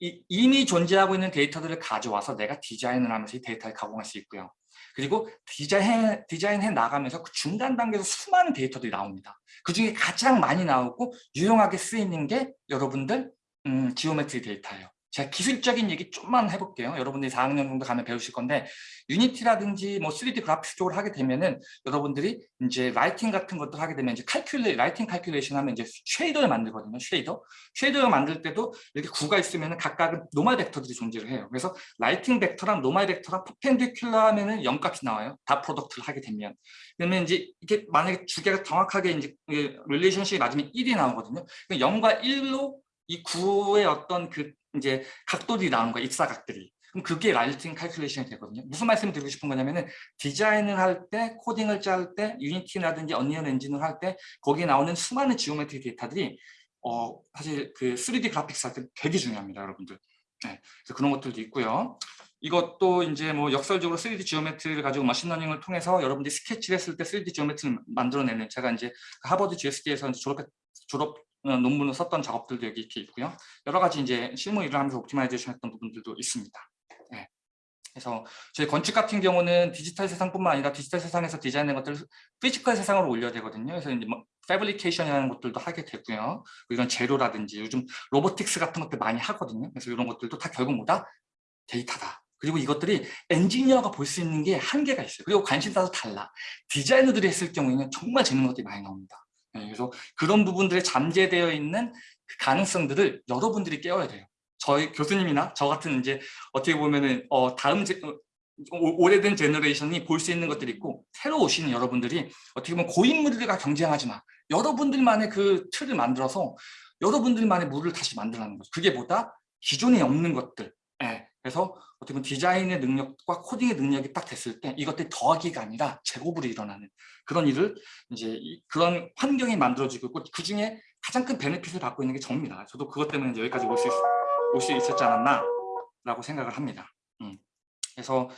이, 이미 존재하고 있는 데이터들을 가져와서 내가 디자인을 하면서 이 데이터를 가공할 수 있고요. 그리고 디자인, 디자인해 나가면서 그 중간 단계에서 수많은 데이터들이 나옵니다. 그 중에 가장 많이 나오고 유용하게 쓰이는 게 여러분들 음, geometry 데이터예요. 제가 기술적인 얘기 좀만 해볼게요. 여러분들이 4학년 정도 가면 배우실 건데 유니티라든지 뭐 3D 그래픽 쪽을 하게 되면은 여러분들이 이제 lighting 같은 것도 하게 되면 이제 calcula- lighting calculation 하면 이제 shader를 만들거든요. shader. shader를 만들 때도 이렇게 구가 있으면은 각각은 normal 벡터들이 존재를 해요. 그래서 lighting 벡터랑 normal 벡터랑 perpendicular 하면은 0값이 나와요. dot product를 하게 되면. 그러면 이제 이게 만약에 두 개가 정확하게 이제 relationship이 맞으면 1이 나오거든요. 0과 1로 이 구의 어떤 그 이제 각도들이 나오는 거야, 입사각들이. 그럼 그게 라이팅 칼큘레이션이 되거든요. 무슨 말씀을 드리고 싶은 거냐면은 디자인을 할 때, 코딩을 짤 때, 유니티라든지 Unreal 엔진을 할 때 거기에 나오는 수많은 geometry 데이터들이 어 사실 그 3D graphics 할 때 되게 중요합니다, 여러분들. 네, 그래서 그런 것들도 있고요. 이것도 이제 뭐 역설적으로 3D geometry를 가지고 machine learning을 통해서 여러분들이 스케치를 했을 때 3D geometry를 만들어내는 제가 이제 하버드 GSD에서 졸업 졸업 어, 논문을 썼던 작업들도 여기 이렇게 있고요. 여러 가지 이제 실무 일을 하면서 optimization 했던 부분들도 있습니다. 네. 그래서 저희 건축 같은 경우는 디지털 세상뿐만 아니라 디지털 세상에서 디자인된 것들을 physical 세상으로 올려야 되거든요. 그래서 이제 뭐 fabrication이라는 것들도 하게 되고요. 이런 재료라든지 요즘 robotics 같은 것들 많이 하거든요. 그래서 이런 것들도 다 결국 뭐다? 데이터다. 그리고 이것들이 엔지니어가 볼 수 있는 게 한계가 있어요. 그리고 관심사도 달라. 디자이너들이 했을 경우에는 정말 재밌는 것들이 많이 나옵니다. 네, 그래서 그런 부분들에 잠재되어 있는 그 가능성들을 여러분들이 깨워야 돼요. 저희 교수님이나 저 같은 이제 어떻게 보면은 어 다음 제, 어, 오래된 generation이 볼 수 있는 것들이 있고 새로 오시는 여러분들이 어떻게 보면 고인물들과 경쟁하지 마. 여러분들만의 그 틀을 만들어서 여러분들만의 물을 다시 만들라는 거죠. 그게 보다 기존에 없는 것들, 예, 그래서 어떻게 보면 디자인의 능력과 코딩의 능력이 딱 됐을 때 이것들이 더하기가 아니라 제곱으로 일어나는 그런 일을 이제 그런 환경이 만들어지고 있고 그 중에 가장 큰 benefit을 받고 있는 게 저입니다. 저도 그것 때문에 여기까지 올 수 올 수 있었지 않았나 라고 생각을 합니다. 음. 그래서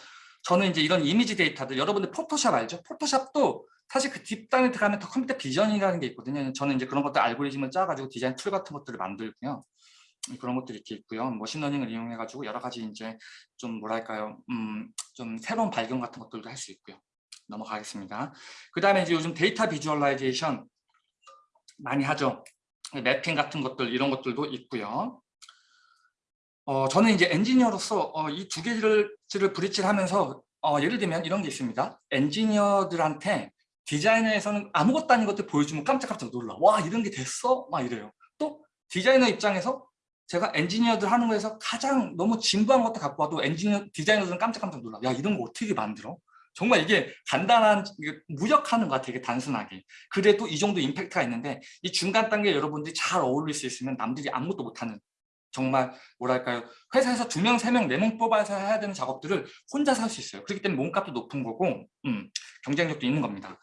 저는 이제 이런 이미지 데이터들 여러분들 포토샵 알죠? 포토샵도 사실 그 뒷단에 들어가면 더 computer vision이라는 게 있거든요. 저는 이제 그런 것들 알고리즘을 짜가지고 디자인 툴 같은 것들을 만들고요. 그런 것들이 이렇게 있고요. machine learning을 이용해 가지고 여러 가지 이제 좀 뭐랄까요, 음, 좀 새로운 발견 같은 것들도 할 수 있고요. 넘어가겠습니다. 그 다음에 이제 요즘 데이터 visualization 많이 하죠. mapping 같은 것들 이런 것들도 있고요. 어, 저는 이제 엔지니어로서 어, 이 두 개를 bridge를 하면서 어, 예를 들면 이런 게 있습니다. 엔지니어들한테 디자이너에서는 아무것도 아닌 것들 보여주면 깜짝깜짝 놀라. 와 이런 게 됐어? 막 이래요. 또 디자이너 입장에서 제가 엔지니어들 하는 거에서 가장 너무 진부한 것도 갖고 와도 엔지니어 디자이너들은 깜짝깜짝 놀라. 야 이런 거 어떻게 만들어? 정말 이게 간단한 무역하는 것 같아요. 되게 단순하게. 그래도 이 정도 임팩트가 있는데 이 중간 단계 여러분들이 잘 어울릴 수 있으면 남들이 아무것도 못하는 정말 뭐랄까요 회사에서 두 명, 세 명, 네 명 뽑아서 해야 되는 작업들을 혼자서 할수 있어요. 그렇기 때문에 몸값도 높은 거고 음, 경쟁력도 있는 겁니다.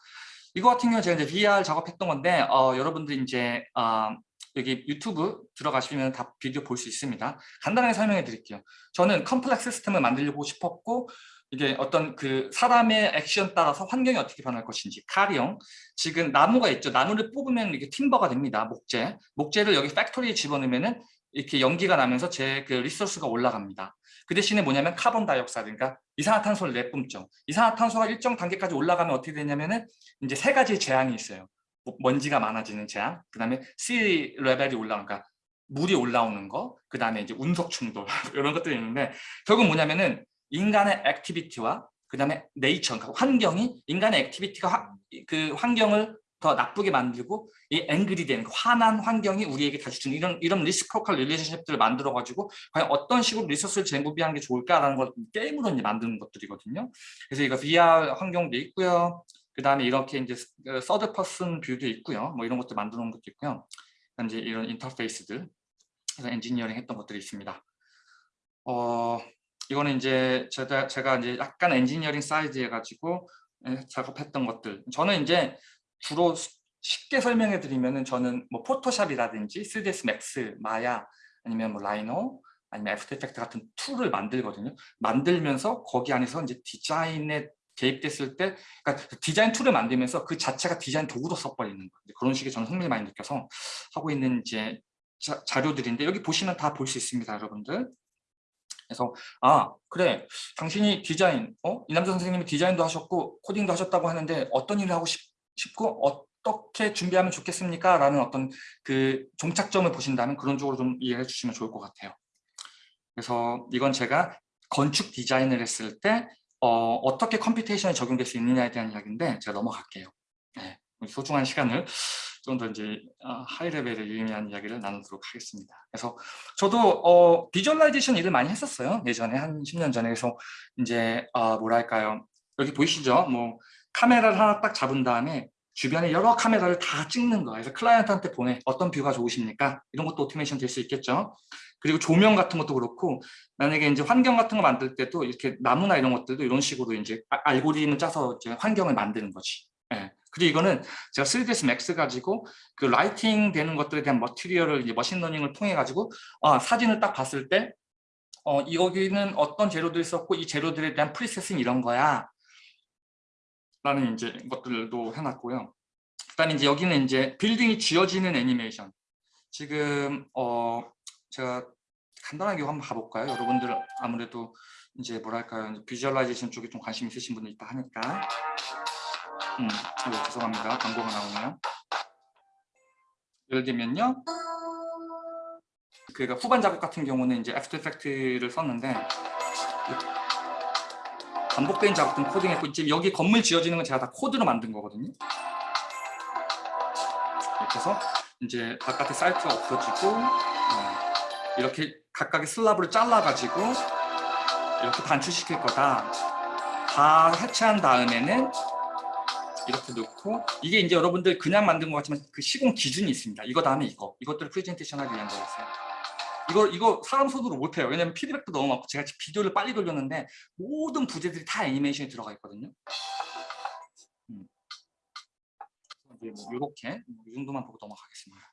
이거 같은 경우 제가 이제 VR 작업했던 건데 어, 여러분들 이제 어, 여기 유튜브 들어가시면 다 비디오 볼 수 있습니다. 간단하게 설명해 드릴게요. 저는 컴플렉스 시스템을 만들고 싶었고 이게 어떤 그 사람의 액션 따라서 환경이 어떻게 변할 것인지 가령 지금 나무가 있죠. 나무를 뽑으면 이게 timber가 됩니다. 목재. 목재를 여기 factory에 집어넣으면은 이렇게 연기가 나면서 제 그 resource가 올라갑니다. 그 대신에 뭐냐면 carbon dioxide, 그러니까 이산화탄소를 내뿜죠. 이산화탄소가 일정 단계까지 올라가면 어떻게 되냐면은 이제 세 가지 재앙이 있어요. 뭐 먼지가 많아지는 재앙, 그 다음에 C 레벨이 올라오니까 그러니까 물이 올라오는 거, 그 다음에 이제 운석 충돌 이런 것들이 있는데 결국 뭐냐면은 인간의 activity와 그 다음에 네이처, 그러니까 환경이 인간의 activity가 화, 그 환경을 더 나쁘게 만들고 이 angry 된 화난 환경이 우리에게 다시 주는 이런 이런 reciprocal relationship들을 만들어 가지고 과연 어떤 식으로 resource를 재구비하는 게 좋을까라는 걸 게임으로 이제 만드는 것들이거든요. 그래서 이거 VR 환경도 있고요. 그 다음에 이렇게 이제 third person view도 있고요. 뭐 이런 것들 만들어 놓은 것도 있고요. 이제 이런 인터페이스들 그래서 엔지니어링 했던 것들이 있습니다. 어 이거는 이제 제가 제가 이제 약간 엔지니어링 사이드 해가지고 예, 작업했던 것들. 저는 이제 주로 쉽게 설명해 드리면은 저는 뭐 포토샵이라든지 3ds 맥스, 마야 아니면 뭐 Rhino 아니면 After Effects 같은 tool을 만들거든요. 만들면서 거기 안에서 이제 디자인에 개입됐을 때 그러니까 디자인 tool을 만들면서 그 자체가 디자인 도구로 써버리는 거예요. 그런 식의 저는 흥미를 많이 느껴서 하고 있는 이제 자, 자료들인데 여기 보시면 다 볼 수 있습니다, 여러분들. 그래서 아 그래 당신이 디자인 어 이남자 선생님이 디자인도 하셨고 코딩도 하셨다고 하는데 어떤 일을 하고 싶 싶고 어떻게 준비하면 좋겠습니까? 라는 어떤 그 종착점을 보신다면 그런 쪽으로 좀 이해해 주시면 좋을 것 같아요. 그래서 이건 제가 건축 디자인을 했을 때 어, 떻게 computation이 적용될 수 있느냐에 대한 이야기인데 제가 넘어갈게요. 네, 소중한 시간을 좀 더 이제 어, high level의 유의미한 이야기를 나누도록 하겠습니다. 그래서 저도 어, visualization 일을 많이 했었어요. 예전에 한 10년 전에 그래서 이제 어, 뭐랄까요 여기 보이시죠? 뭐 카메라를 하나 딱 잡은 다음에 주변에 여러 카메라를 다 찍는 거예요. 그래서 client한테 보내 어떤 view가 좋으십니까? 이런 것도 오토메이션 될 수 있겠죠. 그리고 조명 같은 것도 그렇고 만약에 이제 환경 같은 거 만들 때도 이렇게 나무나 이런 것들도 이런 식으로 이제 아, 알고리즘을 짜서 이제 환경을 만드는 거지. 예. 그리고 이거는 제가 3ds Max 가지고 그 lighting 되는 것들에 대한 material을 이제 machine learning을 통해 가지고 아, 사진을 딱 봤을 때 어, 여기는 어떤 재료들이 있었고 이 재료들에 대한 preset은 이런 거야. 라는 이제 것들도 해놨고요. 그다음에 이제 여기는 이제 빌딩이 지어지는 애니메이션. 지금 어 제가 간단하게 한번 가볼까요? 여러분들 아무래도 이제 뭐랄까요? visualization 쪽에 좀 관심 있으신 분들 있다 하니까. 음, 네, 죄송합니다. 광고가 나오네요. 예를 들면요. 그가 후반 작업 같은 경우는 이제 After Effects를 썼는데 반복된 작업들 코딩했고 지금 여기 건물 지어지는 건 제가 다 코드로 만든 거거든요. 이렇게 해서 이제 바깥에 사이트가 없어지고 어, 이렇게 각각의 slab을 잘라가지고 이렇게 단축시킬 거다. 다 해체한 다음에는 이렇게 넣고 이게 이제 여러분들 그냥 만든 것 같지만 그 시공 기준이 있습니다. 이거 다음에 이거 이것들을 프레젠테이션 하기 위한 거였어요. 이거 이거 사람 손으로 못해요. 왜냐면 피드백도 너무 많고 제가 비디오를 빨리 돌렸는데 모든 부재들이 다 애니메이션이 들어가 있거든요. 음. 이제 뭐 이렇게 이 정도만 보고 넘어가겠습니다.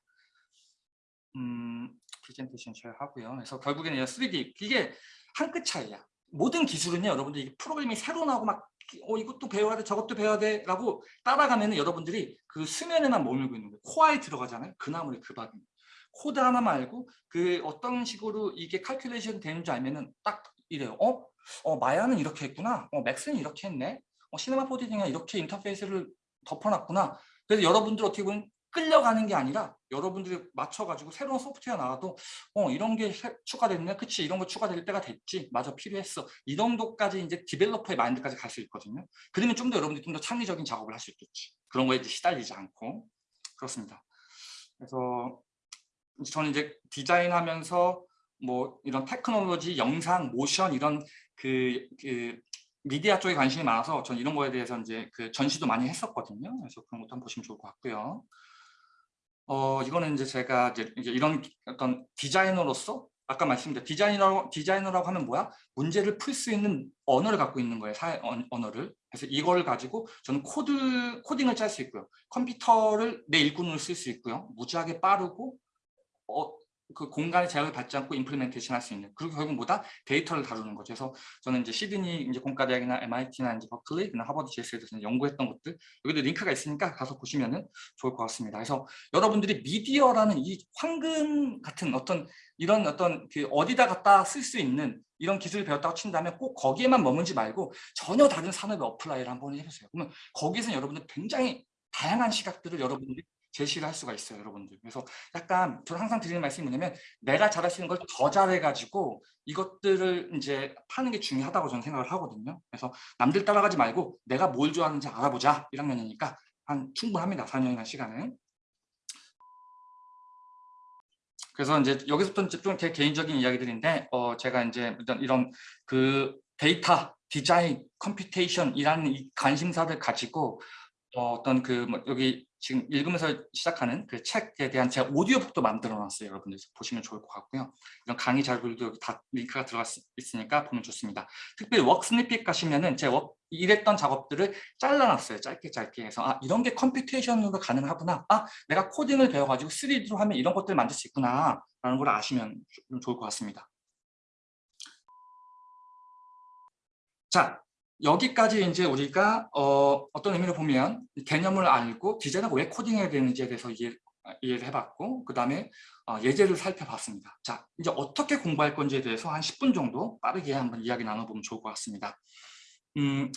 음, 프레젠테이션 잘 하고요. 그래서 결국에는 3D 이게 한 끗 차이야. 모든 기술은요, 여러분들 이게 프로그램이 새로 나오고 막 어, 이것도 배워야 돼, 저것도 배워야 돼 라고 따라가면 여러분들이 그 수면에만 머물고 있는 거예요. 코아에 들어가잖아요. 그 나물의 그 밥입니다. 코드 하나만 알고 그 어떤 식으로 이게 calculation 되는지 알면은 딱 이래요. 어? 어 마야는 이렇게 했구나. 어 맥스는 이렇게 했네. 어 시네마 4D가 이렇게 인터페이스를 덮어놨구나. 그래서 여러분들 어떻게 보면 끌려가는 게 아니라 여러분들이 맞춰가지고 새로운 소프트웨어 나와도 어 이런 게 추가됐네. 그치 이런 거 추가될 때가 됐지. 맞아 필요했어. 이 정도까지 이제 디벨로퍼의 마인드까지 갈 수 있거든요. 그러면 좀 더 여러분들이 좀 더 창의적인 작업을 할 수 있겠지. 그런 거에 이제 시달리지 않고. 그렇습니다. 그래서 저는 이제 디자인하면서 뭐 이런 테크놀로지 영상 모션 이런 그, 그 미디어 쪽에 관심이 많아서 전 이런 거에 대해서 이제 그 전시도 많이 했었거든요. 그래서 그런 것도 한번 보시면 좋을 것 같고요. 어, 이거는 이제 제가 이제 이런 어떤 디자이너로서 아까 말씀드린 디자이너, 디자이너라고 하면 뭐야? 문제를 풀 수 있는 언어를 갖고 있는 거예요. 사, 언어를. 그래서 이걸 가지고 저는 코드, 코딩을 짤 수 있고요. 컴퓨터를 내 일꾼으로 쓸 수 있고요. 무지하게 빠르고 어, 그 공간의 제약을 받지 않고 implementation 할 수 있는 그리고 결국 뭐다 데이터를 다루는 거죠. 그래서 저는 이제 시드니 이제 공과대학이나 MIT나 이제 버클리나 하버드 GSD에서 연구했던 것들 여기도 링크가 있으니까 가서 보시면은 좋을 것 같습니다. 그래서 여러분들이 미디어라는 이 황금 같은 어떤 이런 어떤 그 어디다 갖다 쓸 수 있는 이런 기술을 배웠다고 친다면 꼭 거기에만 머물지 말고 전혀 다른 산업에 apply를 한번 해보세요. 그러면 거기서 여러분들 굉장히 다양한 시각들을 여러분들이 제시를 할 수가 있어요 여러분들. 그래서 약간 저는 항상 드리는 말씀이 뭐냐면 내가 잘할 수 있는 걸 더 잘해 가지고 이것들을 이제 파는 게 중요하다고 저는 생각을 하거든요. 그래서 남들 따라가지 말고 내가 뭘 좋아하는지 알아보자. 1학년이니까 한 충분합니다 4년이나 시간은. 그래서 이제 여기서부터 좀제 개인적인 이야기들인데 어 제가 이제 이런 이런 그 데이터 디자인 computation이라는 이 관심사를 가지고 어, 어떤 그 뭐 여기 지금 읽으면서 시작하는 그 책에 대한 제가 오디오북도 만들어 놨어요. 여러분들 보시면 좋을 것 같고요. 이런 강의 자료들도 여기 다 링크가 들어가 있으니까 보면 좋습니다. 특별히 snippet 가시면은 제가 워, 일했던 작업들을 잘라놨어요. 짧게 짧게 해서 아 이런 게 computation으로 가능하구나. 아 내가 코딩을 배워가지고 3D로 하면 이런 것들을 만들 수 있구나 라는 걸 아시면 좀 좋을 것 같습니다. 자, 여기까지 이제 우리가 어, 어떤 의미로 보면 개념을 알고 디자인하고 왜 코딩해야 되는지에 대해서 이해, 이해를 해봤고 그 다음에 어, 예제를 살펴봤습니다. 자 이제 어떻게 공부할 건지에 대해서 한 10분 정도 빠르게 한번 이야기 나눠보면 좋을 것 같습니다. 음,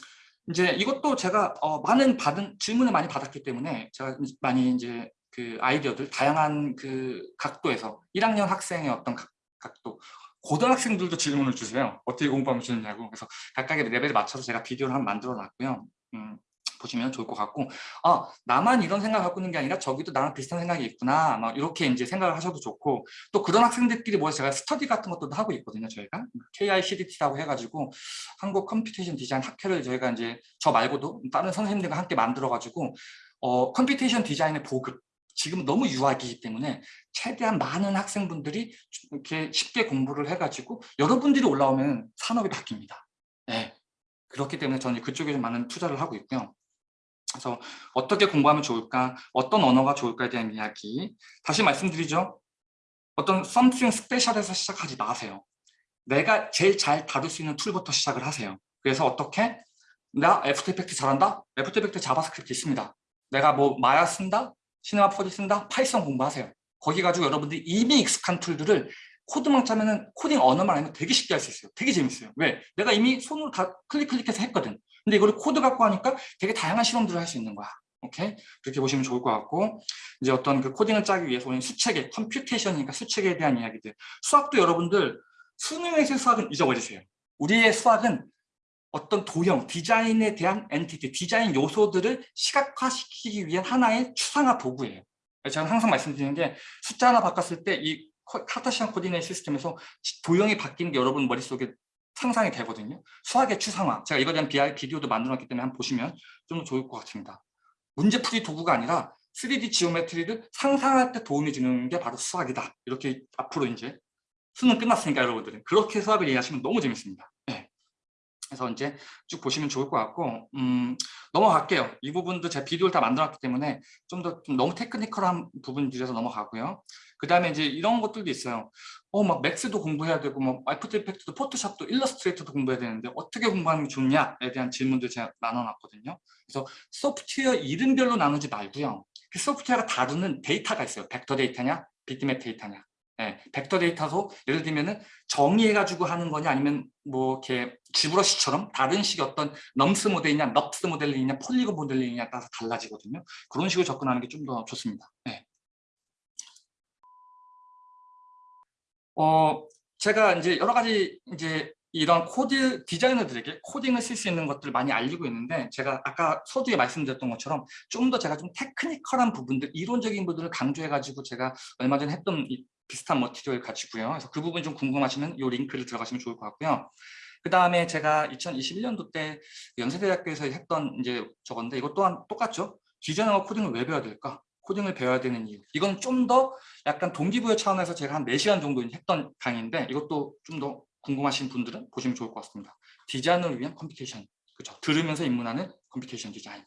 이제 이것도 제가 어, 많은 받은 질문을 많이 받았기 때문에 제가 많이 이제 그 아이디어들 다양한 그 각도에서 1학년 학생의 어떤 각, 각도 고등학생들도 질문을 주세요. 어떻게 공부하면 좋냐고. 그래서 각각의 레벨에 맞춰서 제가 비디오를 한 만들어 놨고요. 음, 보시면 좋을 것 같고 아 나만 이런 생각을 갖고 있는 게 아니라 저기도 나랑 비슷한 생각이 있구나 막 이렇게 이제 생각을 하셔도 좋고 또 그런 학생들끼리 모여서 제가 스터디 같은 것도 하고 있거든요 저희가 KICDT라고 해가지고 한국 computation 디자인 학회를 저희가 이제 저 말고도 다른 선생님들과 함께 만들어 가지고 어 computation 디자인의 보급 지금 너무 유약하기 때문에 최대한 많은 학생분들이 이렇게 쉽게 공부를 해가지고 여러분들이 올라오면 산업이 바뀝니다. 네. 그렇기 때문에 저는 그쪽에 많은 투자를 하고 있고요. 그래서 어떻게 공부하면 좋을까, 어떤 언어가 좋을까에 대한 이야기 다시 말씀드리죠. 어떤 something special에서 시작하지 마세요. 내가 제일 잘 다룰 수 있는 tool부터 시작을 하세요. 그래서 어떻게? 나 After Effect 잘한다? After Effect JavaScript 있습니다. 내가 뭐 마야 쓴다? Cinema 4D 쓴다? Python 공부하세요. 거기 가지고 여러분들이 이미 익숙한 tool들을 코드만 짜면은 코딩 언어만 알면 되게 쉽게 할 수 있어요. 되게 재밌어요. 왜? 내가 이미 손으로 다 클릭 클릭해서 했거든. 근데 이거를 코드 갖고 하니까 되게 다양한 실험들을 할 수 있는 거야. 오케이? 그렇게 보시면 좋을 것 같고 이제 어떤 그 코딩을 짜기 위해서 우리는 수체계, computation이니까 수체계에 대한 이야기들 수학도 여러분들 수능에서 수학은 잊어버리세요. 우리의 수학은 어떤 도형, 디자인에 대한 entity, 디자인 요소들을 시각화시키기 위한 하나의 추상화 도구예요. 제가 항상 말씀드리는 게 숫자 하나 바꿨을 때 이 Cartesian coordinate system에서 도형이 바뀌는 게 여러분 머릿속에 상상이 되거든요. 수학의 추상화. 제가 이거에 대한 비디오도 만들었기 때문에 한번 보시면 좀 더 좋을 것 같습니다. 문제풀이 도구가 아니라 3D geometry를 상상할 때 도움이 주는 게 바로 수학이다. 이렇게 앞으로 이제 수능 끝났으니까 여러분들은 그렇게 수학을 이해하시면 너무 재밌습니다. 네. 그래서 이제 쭉 보시면 좋을 것 같고 음, 넘어갈게요. 이 부분도 제가 비디오를 다 만들었기 때문에 좀더 좀 너무 technical한 부분들에서 넘어가고요. 그 다음에 이제 이런 것들도 있어요. 어, 막 Max도 공부해야 되고, 뭐, After Effect도, Photoshop도, Illustrator도 공부해야 되는데, 어떻게 공부하는 게 좋냐에 대한 질문들 제가 나눠놨거든요. 그래서 소프트웨어 이름별로 나누지 말고요. 그 소프트웨어가 다루는 데이터가 있어요. 벡터 데이터냐, 비트맵 데이터냐. 네, 벡터 데이터도 예를 들면은 정의해가지고 하는 거냐 아니면 뭐 이렇게 ZBrush처럼 다른 식의 어떤 NURBS 모델이냐 NURBS 모델링이냐 polygon 모델링이냐에 따라서 달라지거든요. 그런 식으로 접근하는 게 좀 더 좋습니다. 네. 어, 제가 이제 여러 가지 이제 이런 코드 디자이너들에게 코딩을 쓸 수 있는 것들을 많이 알리고 있는데 제가 아까 서두에 말씀드렸던 것처럼 좀 더 제가 좀 technical한 부분들 이론적인 부분들을 강조해 가지고 제가 얼마 전에 했던 이 비슷한 material 가지고요. 그래서 그 부분 좀 궁금하시면 이 링크를 들어가시면 좋을 것 같고요. 그 다음에 제가 2021년도 때 연세대학교에서 했던 이제 저건데 이것 또한 똑같죠? 디자이너가 코딩을 왜 배워야 될까? 코딩을 배워야 되는 이유. 이건 좀 더 약간 동기부여 차원에서 제가 한 4시간 정도 했던 강의인데 이것도 좀 더 궁금하신 분들은 보시면 좋을 것 같습니다. 디자인을 위한 computation. 그렇죠? 들으면서 입문하는 computation 디자인. 네.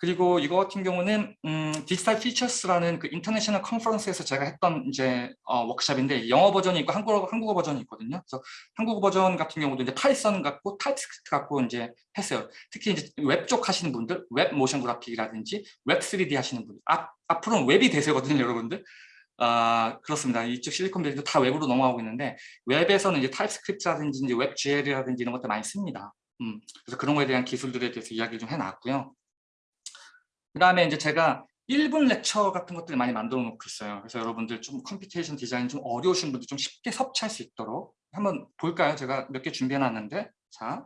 그리고 이거 같은 경우는 음, Digital Futures라는 그 international conference에서 제가 했던 이제 어, 워크샵인데 영어 버전이 있고 한국어, 한국어 버전이 있거든요. 그래서 한국어 버전 같은 경우도 이제 Python 갖고 TypeScript 갖고 이제 했어요. 특히 이제 웹 쪽 하시는 분들, 웹 motion graphic이라든지 웹 3D 하시는 분들, 앞, 앞으로는 웹이 대세거든요, 여러분들. 아 그렇습니다. 이쪽 실리콘밸리도 다 웹으로 넘어가고 있는데 웹에서는 이제 TypeScript라든지 이제 WebGL이라든지 이런 것들 많이 씁니다. 음, 그래서 그런 거에 대한 기술들에 대해서 이야기를 좀 해놨고요. 그 다음에 이제 제가 1분 lecture 같은 것들 많이 만들어 놓고 있어요. 그래서 여러분들 좀 computation 디자인 좀 어려우신 분들 좀 쉽게 섭취할 수 있도록 한번 볼까요? 제가 몇 개 준비해 놨는데 자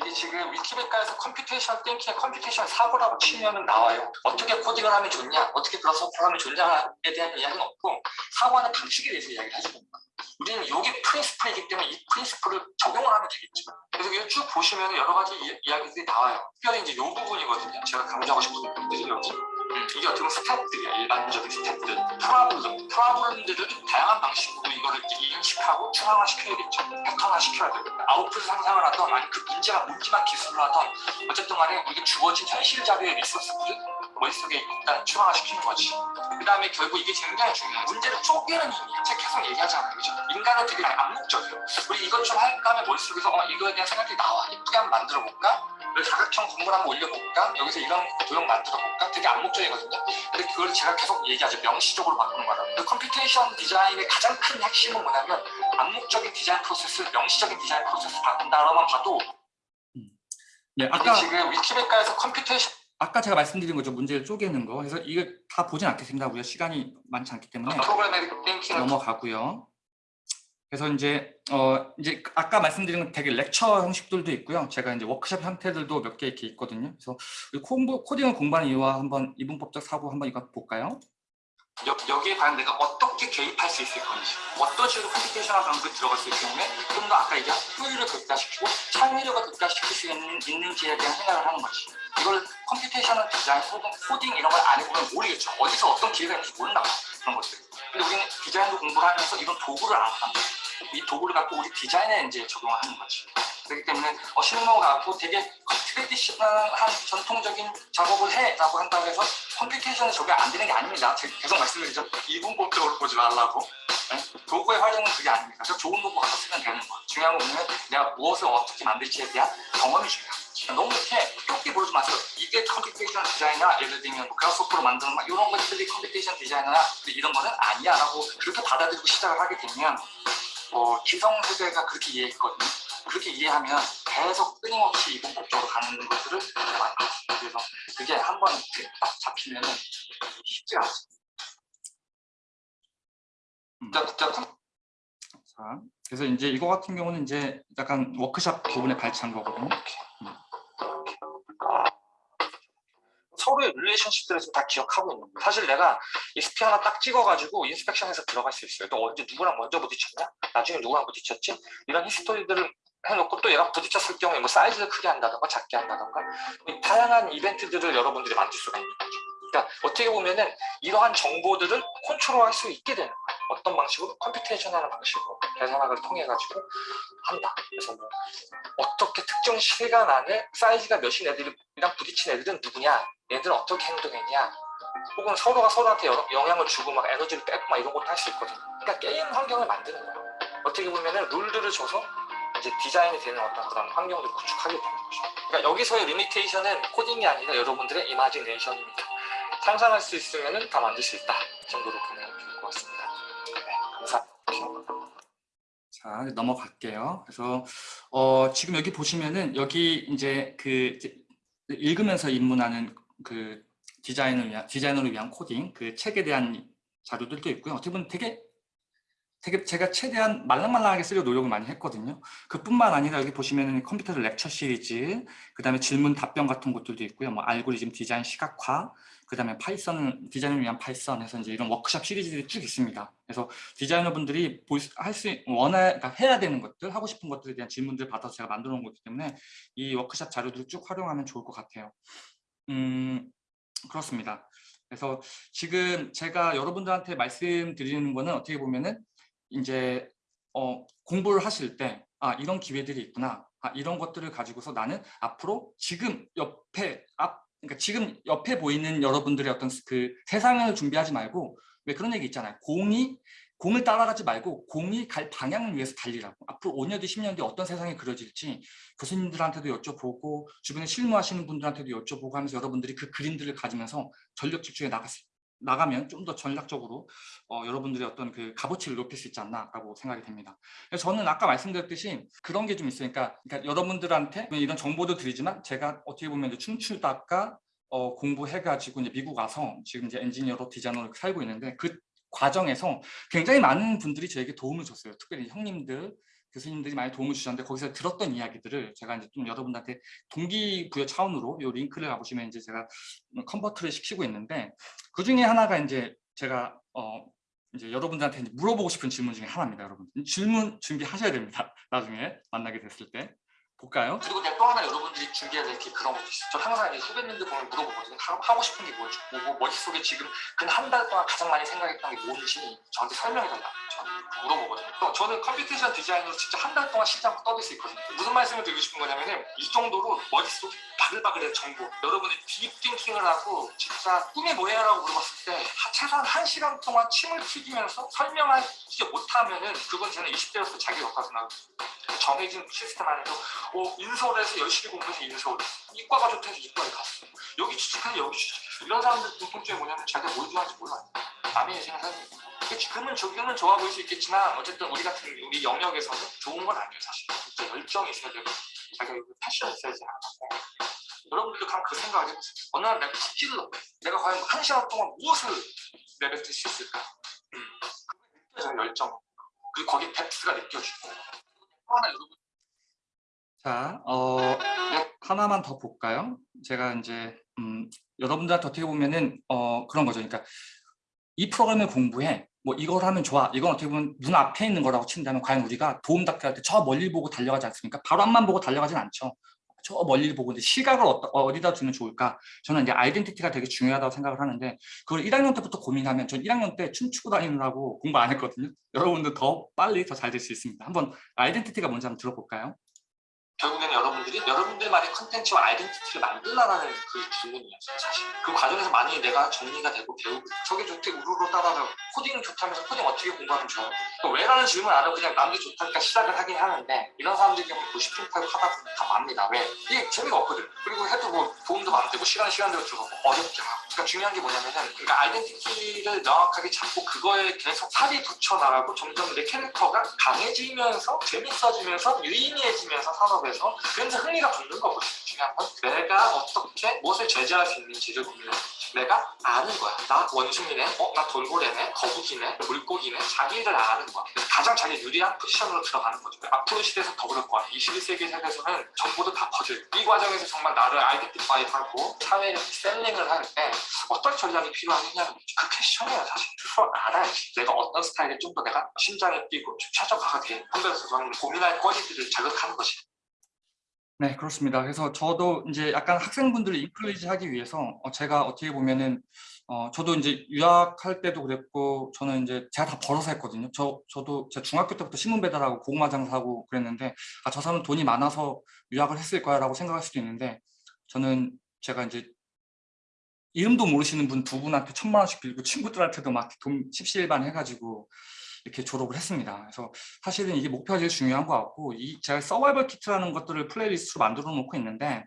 이게 지금 위키백과에서 computation thinking, computation 사고라고 치면은 나와요. 어떻게 코딩을 하면 좋냐, 어떻게 소프트를 하면 좋냐에 대한 이야기는 없고 사고하는 방식에 대해서 이야기를 해줍니다. 우리는 여기 principle이기 때문에 이 principle을 적용을 하면 되겠죠. 그래서 이거 쭉 보시면 여러 가지 이, 야기들이 나와요. 특별히 이제 이 부분이거든요. 제가 강조하고 싶은 부분들이 여기. 음, 이게 어떻게 보면 step들이야. 일반적인 step들. problem. problem들을 다양한 방식으로 이거를 인식하고 중앙화시켜야겠죠. 패턴화시켜야 되고. 아웃풋 상상을 하던 아니 그 문제가 뭔지만 기술을 하던 어쨌든 간에 우리가 주어진 현실 자료의 resource들을 머릿속에 일단 중앙화시키는 거지. 그 다음에 결국 이게 굉장히 중요해요. 문제를 쪼개는 힘이야. 제가 계속 얘기하잖아요. 그죠? 인간은 되게 암묵적이에요. 우리 이것 좀 할까 하면 머릿속에서 어, 이거에 대한 생각이 나와. 예쁘게 한번 만들어 볼까? 사각형 건물 한번 올려볼까? 여기서 이런 도형 만들어 볼까? 되게 암묵적이거든요. 근데 그걸 제가 계속 얘기하죠. 명시적으로 바꾸는 거라고. 그 computation 디자인의 가장 큰 핵심은 뭐냐면 암묵적인 디자인 프로세스, 명시적인 디자인 프로세스 바꾼다라만 봐도 네, 아까 지금 위키백과에서 computation 아까 제가 말씀드린 거죠. 문제를 쪼개는 거. 그래서 이거 다 보진 않겠습니다. 우리가 시간이 많지 않기 때문에 thinking을 넘어가고요. 그래서 이제 어 이제 아까 말씀드린 건 되게 lecture 형식들도 있고요. 제가 이제 워크숍 형태들도 몇 개 이렇게 있거든요. 그래서 코딩을 공부하는 이유와 한번 이분법적 사고 한번 이거 볼까요? 여, 여기에 과연 내가 어떻게 개입할 수 있을 건지 어떤 식으로 computation을 방법이 있기 때문에 좀 더 아까 얘기한 효율을 극대화시키고 창의력을 극대화시킬 수 있는, 있는지에 대한 생각을 하는 거지. 이걸 computation을 디자인 혹은 코딩 이런 걸 안 해보면 모르겠죠. 어디서 어떤 기회가 있는지 모른다 그런 것들 근데 우리는 디자인도 공부를 하면서 이런 도구를 알았단 말이야 이 도구를 갖고 우리 디자인에 이제 적용을 하는 거지 그렇기 때문에 어, 실무 가 갖고 되게 traditional한 전통적인 작업을 해라고 한다고 해서 computation에 적용 안 되는 게 아닙니다. 제가 계속 말씀드리죠. 이분법적으로 보지 말라고. 네? 도구의 활용은 그게 아닙니다. 그래서 좋은 도구 갖다 쓰면 되는 거예요. 중요한 건 뭐냐면 내가 무엇을 어떻게 만들지에 대한 경험이 중요한 거죠. 너무 이렇게 좁게 보지 마세요. 이게 computation 디자이너야. 예를 들면 뭐 Grasshopper로 만드는 막 이런 것들이 computation 디자이너야. 이런 거는 아니야 라고 그렇게 받아들이고 시작을 하게 되면 뭐 기성세대가 그렇게 이해했거든요. 그렇게 이해하면 계속 끊임없이 이분법적으로 가는 것들을 많이. 그래서 그게 한 번 딱 잡히면 쉽지가 않습니다. 음. 자, 자, 자, 그래서 이제 이거 같은 경우는 이제 약간 워크샵 부분에 발췌한 거거든요. 음. 서로의 relationship들을 다 기억하고 있는 거예요. 사실 내가 이 sphere 하나 딱 찍어가지고 inspection에서 들어갈 수 있어요. 또 언제 누구랑 먼저 부딪혔냐? 나중에 누구랑 부딪혔지? 이런 히스토리들을 해놓고 또 얘랑 부딪혔을 경우에 뭐 사이즈를 크게 한다던가 작게 한다던가 다양한 이벤트들을 여러분들이 만들 수가 있는 거죠. 그러니까 어떻게 보면은 이러한 정보들을 컨트롤할 수 있게 되는 거예요. 어떤 방식으로 컴퓨테이션하는 방식으로 계산학을 통해 가지고 한다. 그래서 뭐 어떻게 특정 시간 안에 사이즈가 몇인 애들이랑 부딪힌 애들은 누구냐, 얘들은 어떻게 행동했냐, 혹은 서로가 서로한테 여- 영향을 주고 막 에너지를 빼고 막 이런 것도 할 수 있거든요. 그러니까 게임 환경을 만드는 거야. 어떻게 보면은 룰들을 줘서 이제 디자인이 되는 어떤 그런 환경을 구축하게 되는 거죠. 그러니까 여기서의 리미테이션은 코딩이 아니라 여러분들의 이마지네이션입니다. 상상할 수 있으면은 다 만들 수 있다 정도로 보면 좋을 것 같습니다. 네, 감사합니다. 자, 넘어갈게요. 그래서 어, 지금 여기 보시면은 여기 이제 그 읽으면서 입문하는 그 디자인을 위한 디자이너를 위한 코딩 그 책에 대한 자료들도 있고요. 어떻게 보면 되게 되게 제가 최대한 말랑말랑하게 쓰려고 노력을 많이 했거든요. 그뿐만 아니라 여기 보시면은 컴퓨터 lecture 시리즈, 그 다음에 질문 답변 같은 것들도 있고요. 뭐 알고리즘 디자인 시각화, 그 다음에 Python 디자인을 위한 Python에서 이제 이런 워크샵 시리즈들이 쭉 있습니다. 그래서 디자이너분들이 할수 원해 그러니까 해야 되는 것들 하고 싶은 것들에 대한 질문들 받아서 제가 만들어 놓은 거기 때문에 이 워크샵 자료들을 쭉 활용하면 좋을 것 같아요. 음 그렇습니다. 그래서 지금 제가 여러분들한테 말씀드리는 거는 어떻게 보면은 이제 어, 공부를 하실 때 아, 이런 기회들이 있구나. 아, 이런 것들을 가지고서 나는 앞으로 지금 옆에 앞 그러니까 지금 옆에 보이는 여러분들의 어떤 그 세상을 준비하지 말고 왜 그런 얘기 있잖아요. 공이 공을 따라가지 말고 공이 갈 방향을 위해서 달리라고. 앞으로 5년 뒤, 10년 뒤 어떤 세상이 그려질지 교수님들한테도 여쭤보고 주변에 실무하시는 분들한테도 여쭤보고 하면서 여러분들이 그 그림들을 가지면서 전력 집중에 나갔, 나가면 좀 더 전략적으로 어, 여러분들의 어떤 그 값어치를 높일 수 있지 않나라고 생각이 됩니다. 저는 아까 말씀드렸듯이 그런 게 좀 있어요. 그러니까, 그러니까 여러분들한테 이런 정보도 드리지만 제가 어떻게 보면 춤추다가 어, 공부해가지고 이제 미국 와서 지금 이제 엔지니어로 디자이너로 살고 있는데 그 과정에서 굉장히 많은 분들이 저에게 도움을 줬어요. 특별히 형님들, 교수님들이 많이 도움을 주셨는데 거기서 들었던 이야기들을 제가 이제 좀 여러분들한테 동기부여 차원으로 이 링크를 가보시면 이제 제가 convert를 시키고 있는데 그 중에 하나가 이제 제가 어 이제 여러분들한테 이제 물어보고 싶은 질문 중에 하나입니다, 여러분. 질문 준비하셔야 됩니다. 나중에 만나게 됐을 때. 볼까요? 그리고 또 하나 여러분들이 준비해야 될 게 그런 것도 있어요. 저 항상 후배님들 보면 물어보거든요. 하고 싶은 게 뭐지? 뭐 머릿속에 지금 근 한 달 동안 가장 많이 생각했던 게 뭔지 저한테 설명해 달라. 저한테 물어보거든요. 또 저는 computation 디자인으로 진짜 한 달 동안 신장 떠들 수 있거든요. 무슨 말씀을 드리고 싶은 거냐면은 이 정도로 머릿속이 바글바글해 정보. 여러분이 deep thinking을 하고 진짜 꿈이 뭐야 라고 물어봤을 때 최소한 한 시간 동안 침을 튀기면서 설명하지 못하면 은 그건 저는 20대로서 자기 역할을 나고 정해진 시스템 안에서 어, 인서울에서 열심히 공부해서 인서울 이과가 좋다 해서 이과에 갔어. 여기 취직해서 여기 취직했어. 이런 사람들 공통점이 뭐냐면 자기가 뭘 좋아하는지 몰라 남의 인생을 살고 지금은 저기는 좋아 보일 수 있겠지만 어쨌든 우리 같은 우리 영역에서는 좋은 건 아니에요 사실. 진짜 열정이 있어야 되고 자기가 패션이 있어야지 않아 여러분들도 그 생각을 해보세요. 어느 날 내가 푹 찔러 내가 과연 한 시간 동안 무엇을 내뱉을 수 있을까? 음. 느껴져요 열정. 그리고 거기에 뎁스가 느껴지고 하나 자, 어, 하나만 더 볼까요? 제가 이제 음, 여러분들한테 어떻게 보면은 어, 그런 거죠. 그러니까 이 프로그램을 공부해. 뭐 이걸 하면 좋아. 이건 어떻게 보면 눈 앞에 있는 거라고 친다면 과연 우리가 도움닫기 할 때 저 멀리 보고 달려가지 않습니까? 바로 앞만 보고 달려가진 않죠. 저 멀리 보고 이제 시각을 어디, 다 두면 좋을까? 저는 이제 아이덴티티가 되게 중요하다고 생각을 하는데 그걸 1학년 때부터 고민하면 전 1학년 때 춤추고 다니느라고 공부 안 했거든요. 여러분들 더 빨리 더 잘 될 수 있습니다. 한번 아이덴티티가 뭔지 한번 들어볼까요? 결국에는 여러분들이 여러분들만의 컨텐츠와 아이덴티티를 만들라는 그 질문이었어요 사실 그 과정에서 만약에 내가 정리가 되고 배우고 저게 좋대 우르르 따라서 코딩 좋다면서 코딩 어떻게 공부하면 좋아요? 왜라는 질문 안 하고 그냥 남들 좋다니까 시작을 하긴 하는데 이런 보면 90분 타고 하다 보면 다 맙니다 왜? 이게 재미가 없거든 그리고 해도 뭐 도움도 안 되고 시간 시간대로 들어가고 어렵게 하고 그러니까 중요한 게 뭐냐면은 그러니까 아이덴티티를 명확하게 잡고 그거에 계속 살이 붙여나가고 점점 내 캐릭터가 강해지면서 재밌어지면서 유의미해지면서 산업에 그래서 그래서 흥미가 붙는 거거든요. 중요한 건 내가 어떻게 무엇을 제재할 수 있는지를 고민해. 내가 아는 거야. 나 원숭이네, 어, 나 돌고래네, 거북이네, 물고기네, 자기를 아는 거야. 가장 자기 유리한 포지션으로 들어가는 거죠. 앞으로 시대에서 더 그럴 거야. 21세기 세계에서는 정보도 다 퍼져요. 이 과정에서 정말 나를 아이덴티파이하고 사회를 셀링을 할 때 어떤 전략이 필요하느냐는 그 패션이에요, 사실. 스스로 알아야지. 내가 어떤 스타일에 좀 더 내가 심장에 뛰고 좀 최적화가 돼. 저는 고민할 거리들을 자극하는 것이 네, 그렇습니다. 그래서 저도 이제 약간 학생분들을 인클리지 하기 위해서 어, 제가 어떻게 보면은 어, 저도 이제 유학할 때도 그랬고 저는 이제 제가 다 벌어서 했거든요. 저 저도 제 중학교 때부터 신문 배달하고 고구마 장사하고 그랬는데 아, 저 사람은 돈이 많아서 유학을 했을 거야라고 생각할 수도 있는데 저는 제가 이제 이름도 모르시는 분 두 분한테 천만 원씩 빌고 친구들한테도 막 돈 십시일반 해가지고 이렇게 졸업을 했습니다. 그래서 사실은 이게 목표가 제일 중요한 것 같고 이 제가 survival kit라는 것들을 playlist로 만들어 놓고 있는데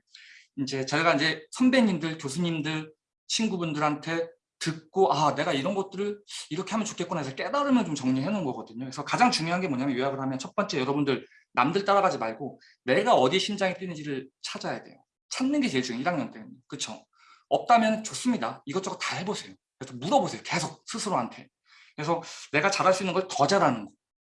이제 저희가 이제 선배님들, 교수님들, 친구분들한테 듣고 아 내가 이런 것들을 이렇게 하면 좋겠구나 해서 깨달으면 좀 정리해 놓은 거거든요. 그래서 가장 중요한 게 뭐냐면 요약을 하면 첫 번째 여러분들 남들 따라가지 말고 내가 어디 심장이 뛰는지를 찾아야 돼요. 찾는 게 제일 중요해요. 1학년 때는. 그렇죠? 없다면 좋습니다. 이것저것 다 해보세요. 그래서 물어보세요. 계속 스스로한테. 그래서 내가 잘할 수 있는 걸 더 잘하는 거.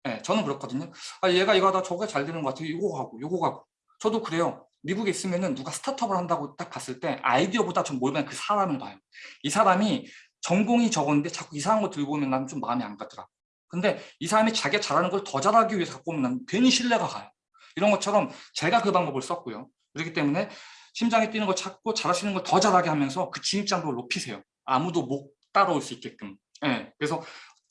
네, 저는 그렇거든요. 아, 얘가 이거 하다 저게 잘 되는 것 같아요. 이거 하고, 요거 하고. 저도 그래요. 미국에 있으면은 누가 스타트업을 한다고 딱 봤을 때 아이디어보다 좀 모르면 그 사람을 봐요. 이 사람이 전공이 적었는데 자꾸 이상한 거 들고 오면 나는 좀 마음이 안 가더라. 근데 이 사람이 자기가 잘하는 걸 더 잘하기 위해서 갖고 오면 나는 괜히 신뢰가 가요. 이런 것처럼 제가 그 방법을 썼고요. 그렇기 때문에 심장이 뛰는 걸 찾고 있는 걸 더 잘하게 하면서 그 진입장벽을 높이세요. 아무도 못 따라올 수 있게끔. 예, 그래서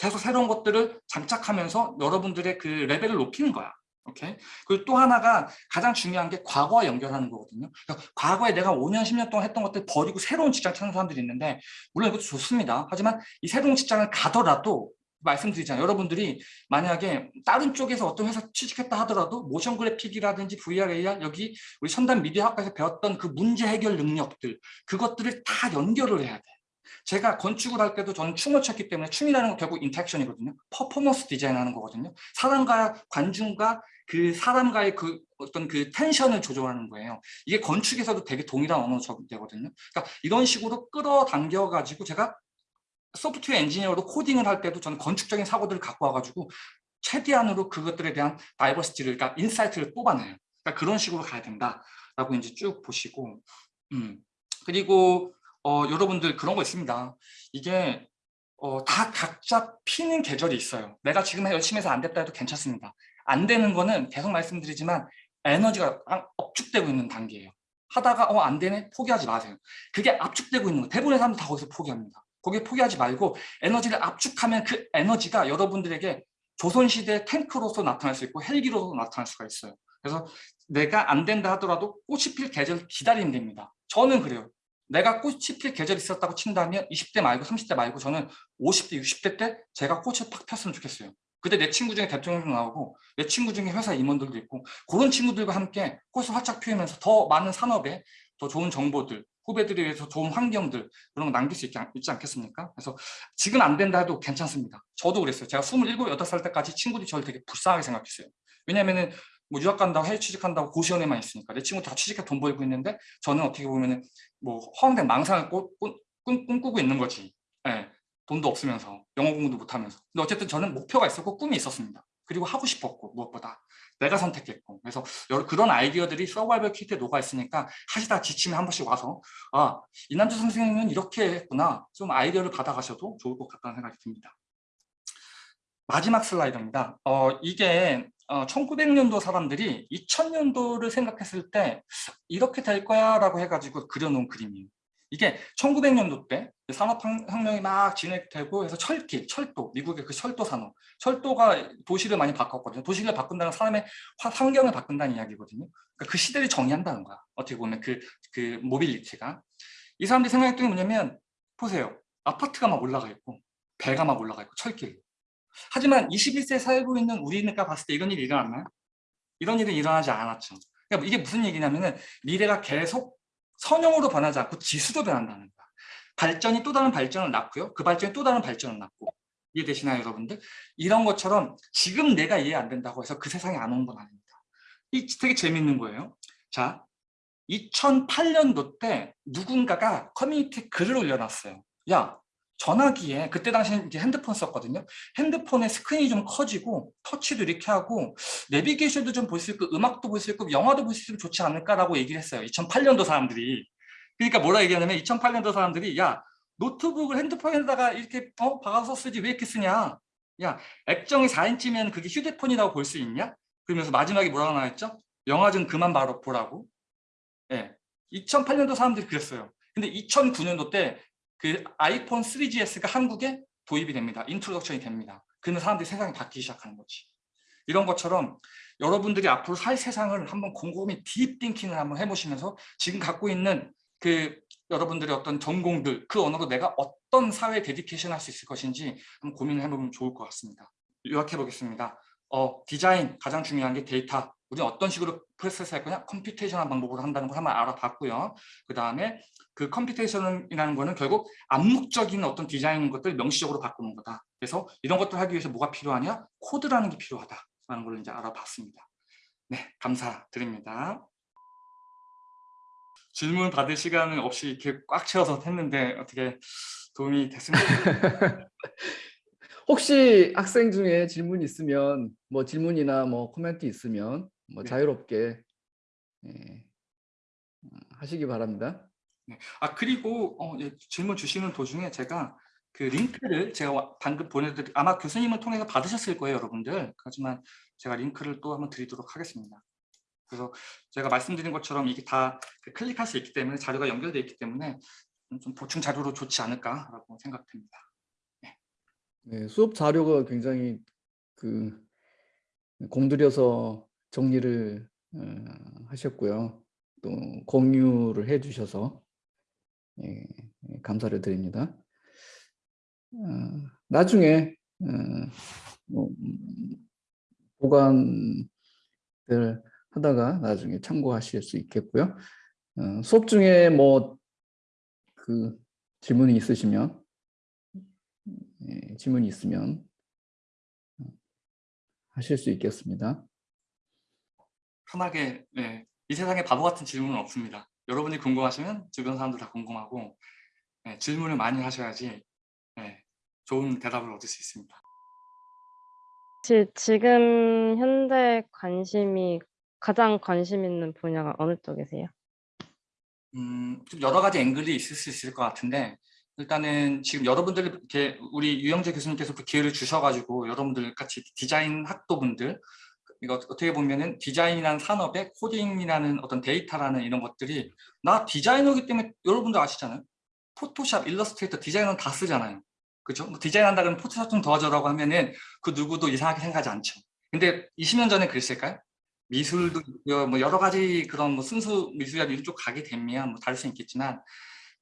계속 새로운 것들을 장착하면서 여러분들의 그 레벨을 높이는 거야. 오케이? 그리고 또 하나가 가장 중요한 게 과거와 연결하는 거거든요. 그러니까 과거에 내가 5년, 10년 동안 했던 것들 버리고 새로운 직장 찾는 사람들이 있는데 물론 이것도 좋습니다. 하지만 이 새로운 직장을 가더라도 말씀드리잖아요. 여러분들이 만약에 다른 쪽에서 어떤 회사 취직했다 하더라도 모션 그래픽이라든지 VR, AR 여기 우리 첨단 미디어 학과에서 배웠던 그 문제 해결 능력들 그것들을 다 연결을 해야 돼. 제가 건축을 할 때도 저는 춤을 췄기 때문에 춤이라는 건 결국 interaction이거든요. 퍼포먼스 디자인하는 거거든요. 사람과 관중과 그 사람과의 그 어떤 그 텐션을 조절하는 거예요. 이게 건축에서도 되게 동일한 언어로 적용되거든요. 그러니까 이런 식으로 끌어당겨 가지고 제가 소프트웨어 엔지니어로 코딩을 할 때도 저는 건축적인 사고들을 갖고 와가지고 최대한으로 그것들에 대한 diversity를, 그러니까 insight를 뽑아내요. 그러니까 그런 식으로 가야 된다라고 이제 쭉 보시고, 음. 그리고 어, 여러분들 그런 거 있습니다. 이게 어, 다 각자 피는 계절이 있어요. 내가 지금 열심히 해서 안 됐다 해도 괜찮습니다. 안 되는 거는 계속 말씀드리지만 에너지가 압축되고 있는 단계예요. 하다가 어 안 되네 포기하지 마세요. 그게 압축되고 있는 거 대부분의 사람들 다 거기서 포기합니다. 거기에 포기하지 말고 에너지를 압축하면 그 에너지가 여러분들에게 조선시대 탱크로서 나타날 수 있고 헬기로서 나타날 수가 있어요. 그래서 내가 안 된다 하더라도 꽃이 필 계절 기다리면 됩니다. 저는 그래요. 내가 꽃이 필 계절이 있었다고 친다면 20대 말고 30대 말고 저는 50대, 60대 때 제가 꽃을 팍 폈으면 좋겠어요. 그때 내 친구 중에 대통령도 나오고 내 친구 중에 회사 임원들도 있고 그런 친구들과 함께 꽃을 활짝 피우면서 더 많은 산업에 더 좋은 정보들 후배들에 위해서 좋은 환경들 그런 거 남길 수 않, 있지 않겠습니까? 그래서 지금 안 된다 해도 괜찮습니다. 저도 그랬어요. 제가 27, 8살 때까지 친구들이 저를 되게 불쌍하게 생각했어요. 왜냐면은 뭐 유학 간다고 해외 취직한다고 고시원에만 있으니까 내 친구 다 취직해 돈 벌고 있는데 저는 어떻게 보면은 뭐 허황된 망상을 꾸, 꾸, 꿈꾸고 있는 거지. 네, 돈도 없으면서 영어 공부도 못하면서. 근데 어쨌든 저는 목표가 있었고 꿈이 있었습니다. 그리고 하고 싶었고 무엇보다 내가 선택했고 그래서 여러 그런 아이디어들이 서바이벌 키트에 녹아 있으니까 하시다 지치면 한 번씩 와서 아 이남주 선생님은 이렇게 했구나 좀 아이디어를 받아가셔도 좋을 것 같다는 생각이 듭니다. 마지막 슬라이드입니다. 어, 이게 어, 1900년도 사람들이 2000년도를 생각했을 때 이렇게 될 거야 라고 해가지고 그려놓은 그림이에요. 이게 1900년도 때 산업혁명이 막 진행되고 해서 철길, 철도, 미국의 그 철도 산업, 철도가 도시를 많이 바꿨거든요. 도시를 바꾼다는 사람의 환경을 바꾼다는 이야기거든요. 그러니까 그 시대를 정의한다는 거야. 어떻게 보면 그, 그 mobility가. 이 사람들이 생각했던 게 뭐냐면 보세요. 아파트가 막 올라가 있고 배가 막 올라가 있고 철길. 하지만 21세기에 살고 있는 우리가 봤을 때 이런 일이 일어났나요? 이런 일은 일어나지 않았죠. 그러니까 이게 무슨 얘기냐면은 미래가 계속 선형으로 변하지 않고 지수로 변한다는 거야. 발전이 또 다른 발전을 낳고요. 그 발전이 또 다른 발전을 낳고. 이해되시나요, 여러분들? 이런 것처럼 지금 내가 이해 안 된다고 해서 그 세상이 안 온 건 아닙니다. 이 되게 재밌는 거예요. 자, 2008년도 때 누군가가 커뮤니티에 글을 올려놨어요. 야, 전화기에 그때 당시에 이제 핸드폰 썼거든요. 핸드폰의 스크린이 좀 커지고 터치도 이렇게 하고 내비게이션도 좀 볼 수 있고 음악도 볼 수 있고 영화도 볼 수 있으면 좋지 않을까라고 얘기를 했어요. 2008년도 사람들이. 그러니까 뭐라 얘기하냐면 2008년도 사람들이 야 노트북을 핸드폰에다가 이렇게 어 박아서 쓰지 왜 이렇게 쓰냐. 야 액정이 4인치면 그게 휴대폰이라고 볼 수 있냐. 그러면서 마지막에 뭐라고 나왔죠? 영화 좀 그만 바로 보라고. 예. 2008년도 사람들이 그랬어요. 근데 2009년도 때 그 아이폰 3GS가 한국에 도입이 됩니다. introduction이 됩니다. 그러면 사람들이 세상이 바뀌기 시작하는 거지. 이런 것처럼 여러분들이 앞으로 살 세상을 한번 곰곰이 deep thinking을 한번 해보시면서 지금 갖고 있는 그 여러분들의 어떤 전공들 그 언어로 내가 어떤 사회 dedication 할 수 있을 것인지 한번 고민을 해보면 좋을 것 같습니다. 요약해 보겠습니다. 어, 디자인 가장 중요한 게 데이터. 우리는 어떤 식으로 프로세스 할 거냐? computation한 방법으로 한다는 걸 한번 알아봤고요. 그 다음에 그 computation이라는 거는 결국 암묵적인 어떤 디자인 것들 명시적으로 바꾸는 거다. 그래서 이런 것들 하기 위해서 뭐가 필요하냐? 코드라는 게 필요하다라는 걸 이제 알아봤습니다. 네, 감사드립니다. 질문 받을 시간은 없이 이렇게 꽉 채워서 했는데 어떻게 도움이 됐습니까? 혹시 학생 중에 질문 있으면 뭐 질문이나 뭐 코멘트 있으면 뭐 네. 자유롭게 예, 어, 하시기 바랍니다. 아 그리고 어, 예, 질문 주시는 도중에 제가 그 링크를 제가 와- 방금 보내드릴 아마 교수님을 통해서 받으셨을 거예요 여러분들. 하지만 제가 링크를 또 한번 드리도록 하겠습니다. 그래서 제가 말씀드린 것처럼 이게 다그 클릭할 수 있기 때문에 자료가 연결되어 있기 때문에 좀- 좀 보충 자료로 좋지 않을까라고 생각됩니다. 네, 수업 자료가 굉장히 그 공들여서 정리를 어, 하셨고요. 또 공유를 해주셔서 예, 예, 감사를 드립니다. 어, 나중에 어, 뭐, 음, 보관들 하다가 나중에 참고하실 수 있겠고요. 어, 수업 중에 뭐 그 질문이 있으시면 예, 질문이 있으면 어, 하실 수 있겠습니다. 편하게 네, 이 세상에 바보 같은 질문은 없습니다 여러분이 궁금하시면 주변 사람들 다 궁금하고 네, 질문을 많이 하셔야지 네, 좋은 대답을 얻을 수 있습니다 혹시 지금 현재 관심이 가장 관심 있는 분야가 어느 쪽이세요? 음, 좀 여러 가지 앵글이 있을 수 있을 것 같은데 일단은 지금 여러분들 이렇게 우리 유영재 교수님께서 그 기회를 주셔가지고 여러분들 같이 디자인 학도분들 이거 어떻게 보면은 디자인이라는 산업에 코딩이라는 어떤 데이터라는 이런 것들이 나 디자이너기 때문에 여러분들 아시잖아요 포토샵, 일러스트레이터, 디자이너는 다 쓰잖아요 그죠? 뭐 디자인한다 그러면 포토샵 좀 도와줘라고 하면은 그 누구도 이상하게 생각하지 않죠 근데 20년 전에 그랬을까요? 미술도. 뭐 여러 가지 그런 뭐 순수 미술이나 이런 쪽 가게 되면 뭐 다를 수 있겠지만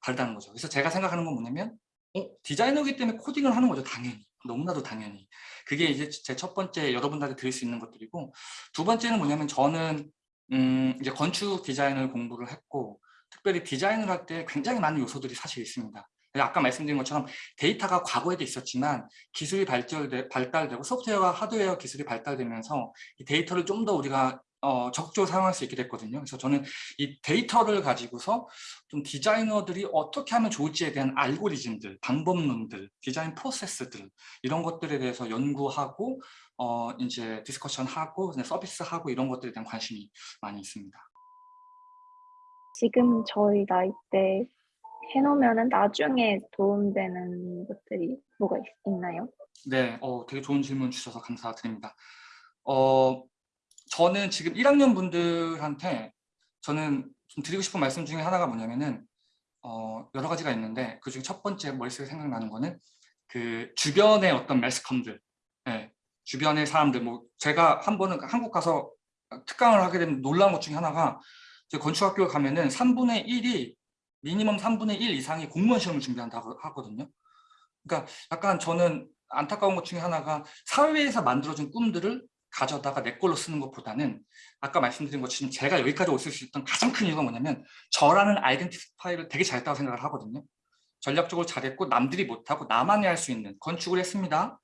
다르다는 거죠. 그래서 제가 생각하는 건 뭐냐면 어, 디자이너기 때문에 코딩을 하는 거죠. 당연히. 너무나도 당연히. 그게 이제 제 첫 번째 여러분들한테 드릴 수 있는 것들이고 두 번째는 뭐냐면 저는 음, 이제 건축 디자인을 공부를 했고 특별히 디자인을 할 때 굉장히 많은 요소들이 사실 있습니다. 아까 말씀드린 것처럼 데이터가 과거에도 있었지만 기술이 발전되, 발달되고 소프트웨어와 하드웨어 기술이 발달되면서 이 데이터를 좀 더 우리가 어, 적극적으로 사용할 수 있게 됐거든요. 그래서 저는 이 데이터를 가지고서 좀 디자이너들이 어떻게 하면 좋을지에 대한 알고리즘들, 방법론들, 디자인 프로세스들 이런 것들에 대해서 연구하고 어, 이제 discussion하고 서비스하고 이런 것들에 대한 관심이 많이 있습니다. 지금 저희 나이 때 해놓으면은 나중에 도움되는 것들이 뭐가 있, 있나요? 네, 어, 되게 좋은 질문 주셔서 감사드립니다. 어, 저는 지금 1학년 분들한테 저는 좀 드리고 싶은 말씀 중에 하나가 뭐냐면은 어, 여러 가지가 있는데 그 중에 첫 번째 머릿속에 생각나는 거는 그 주변의 어떤 매스컴들, 네, 주변의 사람들, 뭐 제가 한 번은 한국 가서 특강을 하게 되면 놀라운 것 중에 하나가 제 건축학교 가면은 3분의 1이 미니멈 3분의 1 이상이 공무원 시험을 준비한다고 하거든요. 그러니까 약간 저는 안타까운 것 중에 하나가 사회에서 만들어준 꿈들을 가져다가 내 걸로 쓰는 것보다는 아까 말씀드린 것처럼 제가 여기까지 올 수 있었던 가장 큰 이유가 뭐냐면 저라는 아이덴티파이를 되게 잘했다고 생각을 하거든요. 전략적으로 잘했고 남들이 못하고 나만이 할 수 있는 건축을 했습니다.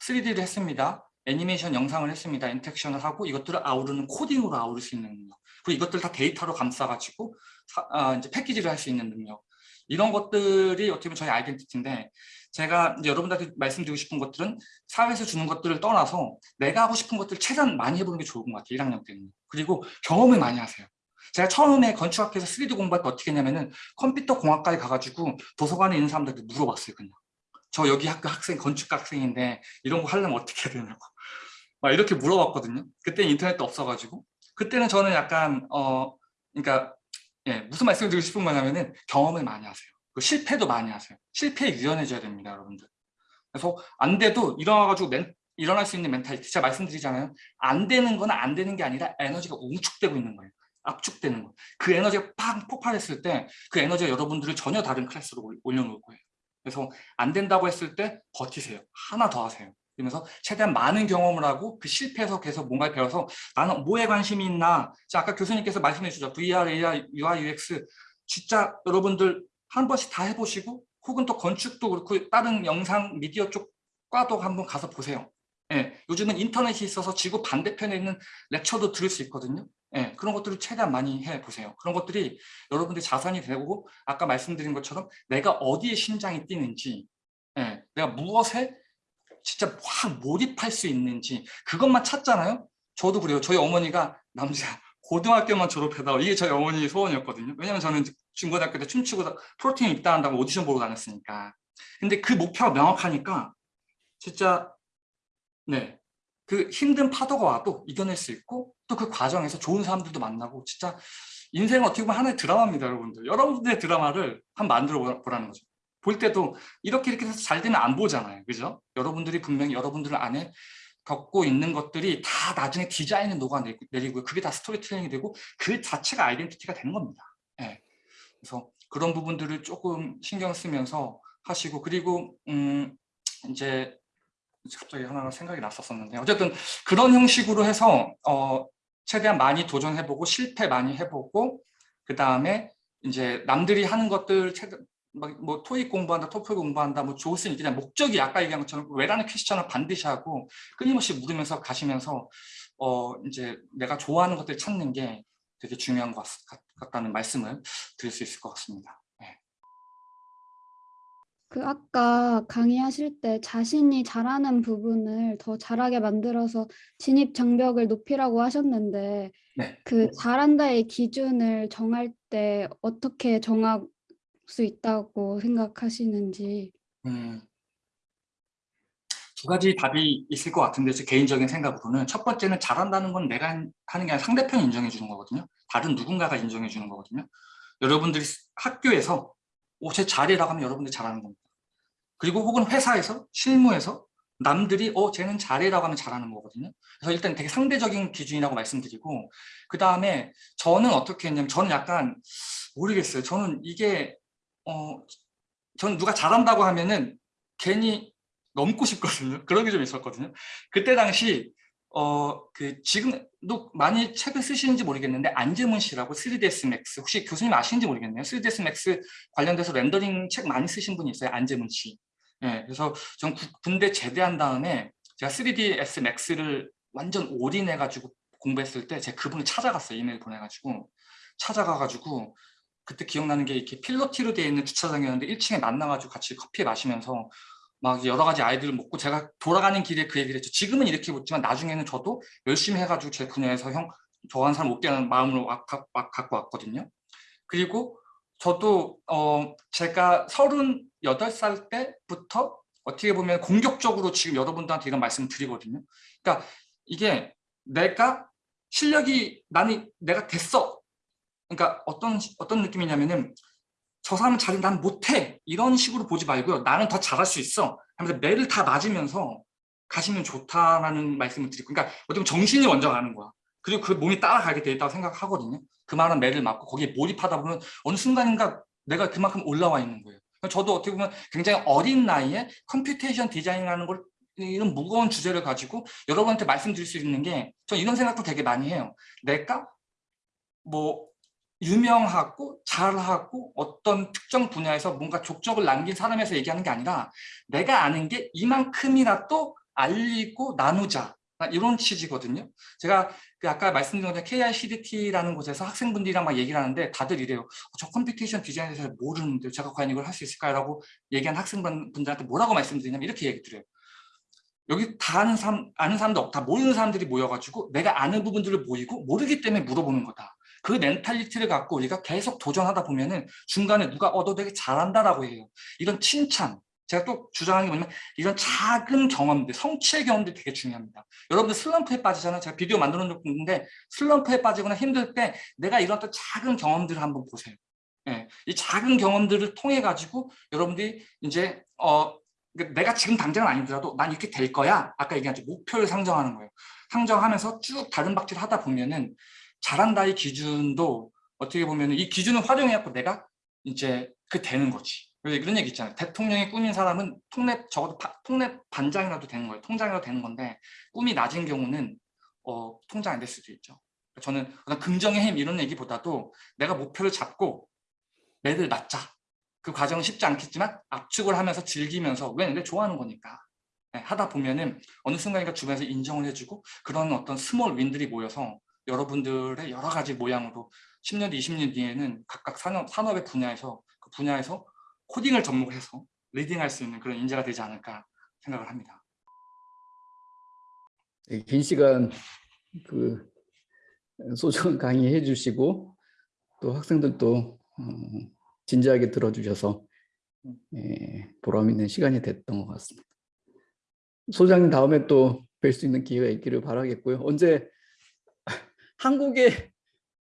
3D를 했습니다. 애니메이션 영상을 했습니다. 인텍션을 하고 이것들을 아우르는 코딩으로 아우를 수 있는 능력. 그리고 이것들 다 데이터로 감싸가지고 사, 아, 이제 패키지를 할 수 있는 능력. 이런 것들이 어떻게 보면 저희 아이덴티티인데 제가 여러분들한테 말씀드리고 싶은 것들은 사회에서 주는 것들을 떠나서 내가 하고 싶은 것들 최대한 많이 해보는 게 좋은 것 같아요. 1학년 때는. 그리고 경험을 많이 하세요. 제가 처음에 건축학교에서 3D 공부할 때 어떻게 했냐면은 컴퓨터 공학과에 가가지고 도서관에 있는 사람들한테 물어봤어요. 그냥. 저 여기 학교 학생, 건축과 학생인데 이런 거 하려면 어떻게 해야 되냐고. 막 이렇게 물어봤거든요. 그때 인터넷도 없어가지고. 그때는 저는 약간 어 그러니까 예, 무슨 말씀을 드리고 싶은 거냐면은 경험을 많이 하세요. 그 실패도 많이 하세요. 실패에 유연해져야 됩니다, 여러분들. 그래서 안 돼도 일어나가지고 멘, 일어날 수 있는 멘탈리티 제가 말씀드리잖아요. 안 되는 건 안 되는 게 아니라 에너지가 웅축되고 있는 거예요. 압축되는 거. 그 에너지가 팍 폭발했을 때 그 에너지가 여러분들을 전혀 다른 클래스로 올- 올려놓을 거예요. 그래서 안 된다고 했을 때 버티세요. 하나 더 하세요. 그러면서 최대한 많은 경험을 하고 그 실패에서 계속 뭔가를 배워서 나는 뭐에 관심이 있나. 자, 아까 교수님께서 말씀해 주셨죠. VR, AR, UI, UX. 진짜 여러분들 한 번씩 다 해보시고 혹은 또 건축도 그렇고 다른 영상 미디어 쪽 과도 한번 가서 보세요. 예, 요즘은 인터넷이 있어서 지구 반대편에 있는 렉처도 들을 수 있거든요. 예, 그런 것들을 최대한 많이 해보세요. 그런 것들이 여러분들의 자산이 되고 아까 말씀드린 것처럼 내가 어디에 심장이 뛰는지 예, 내가 무엇에 진짜 확 몰입할 수 있는지 그것만 찾잖아요. 저도 그래요. 저희 어머니가 남자 고등학교만 졸업해다 이게 저희 어머니의 소원이었거든요. 왜냐면 저는 중고등학교 때 춤추고 프로틴 입다 한다고 오디션 보고 다녔으니까. 근데 그 목표가 명확하니까 진짜 네. 그 힘든 파도가 와도 이겨낼 수 있고 또 그 과정에서 좋은 사람들도 만나고 진짜 인생은 어떻게 보면 하나의 드라마입니다 여러분들 여러분들의 드라마를 한번 만들어 보라- 보라는 거죠 볼 때도 이렇게 이렇게 해서 잘 되면 안 보잖아요. 그죠? 여러분들이 분명히 여러분들 안에 겪고 있는 것들이 다 나중에 디자인에 녹아내리고 그게 다 스토리텔링이 되고 그 자체가 아이덴티티가 되는 겁니다. 예. 그래서 그런 부분들을 조금 신경 쓰면서 하시고 그리고 음 이제 갑자기 하나 생각이 났었었는데 어쨌든 그런 형식으로 해서 어 최대한 많이 도전해보고 실패 많이 해보고 그 다음에 이제 남들이 하는 것들 막뭐 토익 공부한다, 토플 공부한다, 뭐수 있겠냐 목적이 아까 얘기한 것처럼 왜라는 퀘스천을 반드시 하고 끊임없이 물으면서 가시면서 어 이제 내가 좋아하는 것들 찾는 게 되게 중요한 것 같, 같다는 말씀을 드릴 수 있을 것 같습니다. 네. 그 아까 강의하실 때 자신이 잘하는 부분을 더 잘하게 만들어서 진입 장벽을 높이라고 하셨는데 네. 그 잘한다의 기준을 정할 때 어떻게 정할 수 있다고 생각하시는지 음, 두 가지 답이 있을 것 같은데 제 개인적인 생각으로는 첫 번째는 잘한다는 건 내가 하는 게 아니라 상대편이 인정해 주는 거거든요. 다른 누군가가 인정해 주는 거거든요. 여러분들이 학교에서 오, 쟤 잘해라고 하면 여러분들이 잘하는 겁니다. 그리고 혹은 회사에서 실무에서 남들이 어 쟤는 잘해라고 하면 잘하는 거거든요. 그래서 일단 되게 상대적인 기준이라고 말씀드리고 그 다음에 저는 어떻게 했냐면 저는 약간 모르겠어요. 저는 이게 어 저는 누가 잘한다고 하면은 괜히 넘고 싶거든요. 그런 게 좀 있었거든요. 그때 당시 어 그 지금도 많이 책을 쓰시는지 모르겠는데 안재문 씨라고 3ds max 혹시 교수님 아시는지 모르겠네요. 3ds max 관련돼서 렌더링 책 많이 쓰신 분이 있어요. 안재문 씨. 예, 그래서 전 구- 군대 제대한 다음에 제가 3ds max를 완전 올인해 가지고 공부했을 때 제가 그분을 찾아갔어요. 이메일 보내 가지고 찾아가 가지고 그때 기억나는 게 이렇게 필로티로 되어 있는 주차장이었는데 1층에 만나가지고 같이 커피 마시면서 막 여러 가지 아이들을 먹고 제가 돌아가는 길에 그 얘기를 했죠. 지금은 이렇게 묻지만 나중에는 저도 열심히 해가지고 제 분야에서 형 좋아하는 사람 없게 하는 마음으로 와- 가- 와- 갖고 왔거든요. 그리고 저도 어 제가 38살 때부터 어떻게 보면 공격적으로 지금 여러분들한테 이런 말씀을 드리거든요. 그러니까 이게 내가 실력이 나는 내가 됐어. 그러니까 어떤 어떤 느낌이냐면은 저 사람은 잘해 난 못해. 이런 식으로 보지 말고요. 나는 더 잘할 수 있어. 하면서 매를 다 맞으면서 가시면 좋다라는 말씀을 드리고 그러니까 어떻게 보면 정신이 먼저 가는 거야. 그리고 그 몸이 따라가게 돼 있다고 생각하거든요. 그만한 매를 맞고 거기에 몰입하다 보면 어느 순간인가 내가 그만큼 올라와 있는 거예요. 저도 어떻게 보면 굉장히 어린 나이에 computation design이라는 걸 이런 무거운 주제를 가지고 여러분한테 말씀드릴 수 있는 게 저 이런 생각도 되게 많이 해요. 내가 뭐 유명하고 잘하고 어떤 특정 분야에서 뭔가 족적을 남긴 사람에서 얘기하는 게 아니라 내가 아는 게 이만큼이라도 알리고 나누자 이런 취지거든요. 제가 그 아까 말씀드린 것처럼 KICDT라는 곳에서 학생분들이랑 막 얘기를 하는데 다들 이래요. 저 computation design에 대해서 모르는데 제가 과연 이걸 할 수 있을까요? 라고 얘기한 학생분들한테 뭐라고 말씀드리냐면 이렇게 얘기 드려요. 여기 다 아는 사람, 아는 사람도 없다. 모르는 사람들이 모여가지고 내가 아는 부분들을 모이고 모르기 때문에 물어보는 거다. 그 mentality를 갖고 우리가 계속 도전하다 보면은 중간에 누가 어 너 되게 잘한다라고 해요. 이런 칭찬, 제가 또 주장하는 게 뭐냐면 이런 작은 경험들, 성취의 경험들이 되게 중요합니다. 여러분들 슬럼프에 빠지잖아요. 제가 비디오 만들어 적도 있는데 슬럼프에 빠지거나 힘들 때 내가 이런 또 작은 경험들을 한번 보세요. 예, 이 작은 경험들을 통해 가지고 여러분들이 이제 어 그러니까 내가 지금 당장은 아니더라도 난 이렇게 될 거야. 아까 얘기한 목표를 상정하는 거예요. 상정하면서 쭉 다른 박질을 하다 보면은 잘한다의 기준도 어떻게 보면 이 기준을 활용해갖고 내가 이제 그 되는 거지. 그래서 이런 얘기 있잖아요. 대통령이 꿈인 사람은 통랩 적어도 파- 통랩 반장이라도 되는 거예요. 통장이라도 되는 건데 꿈이 낮은 경우는 어, 통장 안 될 수도 있죠. 저는 어떤 긍정의 힘 이런 얘기보다도 내가 목표를 잡고 매를 맞자. 그 과정은 쉽지 않겠지만 압축을 하면서 즐기면서 왜 내가 좋아하는 거니까 네, 하다 보면은 어느 순간인가 주변에서 인정을 해주고 그런 어떤 small win들이 모여서 여러분들의 여러 가지 모양으로 10년 뒤, 20년 뒤에는 각각 산업, 산업의 분야에서 그 분야에서 코딩을 접목해서 리딩할 수 있는 그런 인재가 되지 않을까 생각을 합니다. 네, 긴 시간 그 소중한 강의해 주시고 또 학생들도 어, 진지하게 들어주셔서 예, 보람 있는 시간이 됐던 것 같습니다. 소장님 다음에 또 뵐 수 있는 기회가 있기를 바라겠고요. 언제 한국에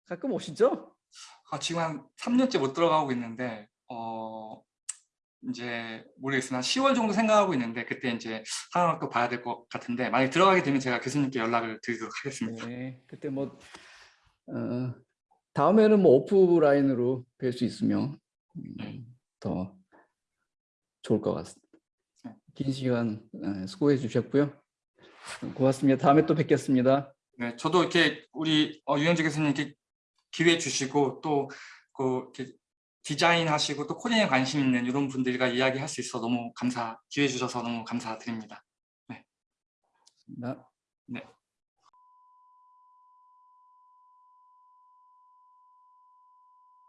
가끔 오시죠? 아, 지금 한 3년째 못 들어가고 있는데 어 이제 모르겠으나 10월 정도 생각하고 있는데 그때 이제 상황을 봐야 될 것 같은데 만약 들어가게 되면 제가 교수님께 연락을 드리도록 하겠습니다. 네, 그때 뭐 어, 다음에는 뭐 오프라인으로 뵐 수 있으면 음, 더 좋을 것 같습니다. 네. 긴 시간 어, 수고해 주셨고요. 고맙습니다. 다음에 또 뵙겠습니다. 네, 저도 이렇게 우리 어, 유영재 교수님께 기회 주시고 또그 이렇게 디자인 하시고 또 코딩에 관심 있는 이런 분들과 이야기할 수 있어 너무 감사 기회 주셔서 너무 감사드립니다. 나- 네.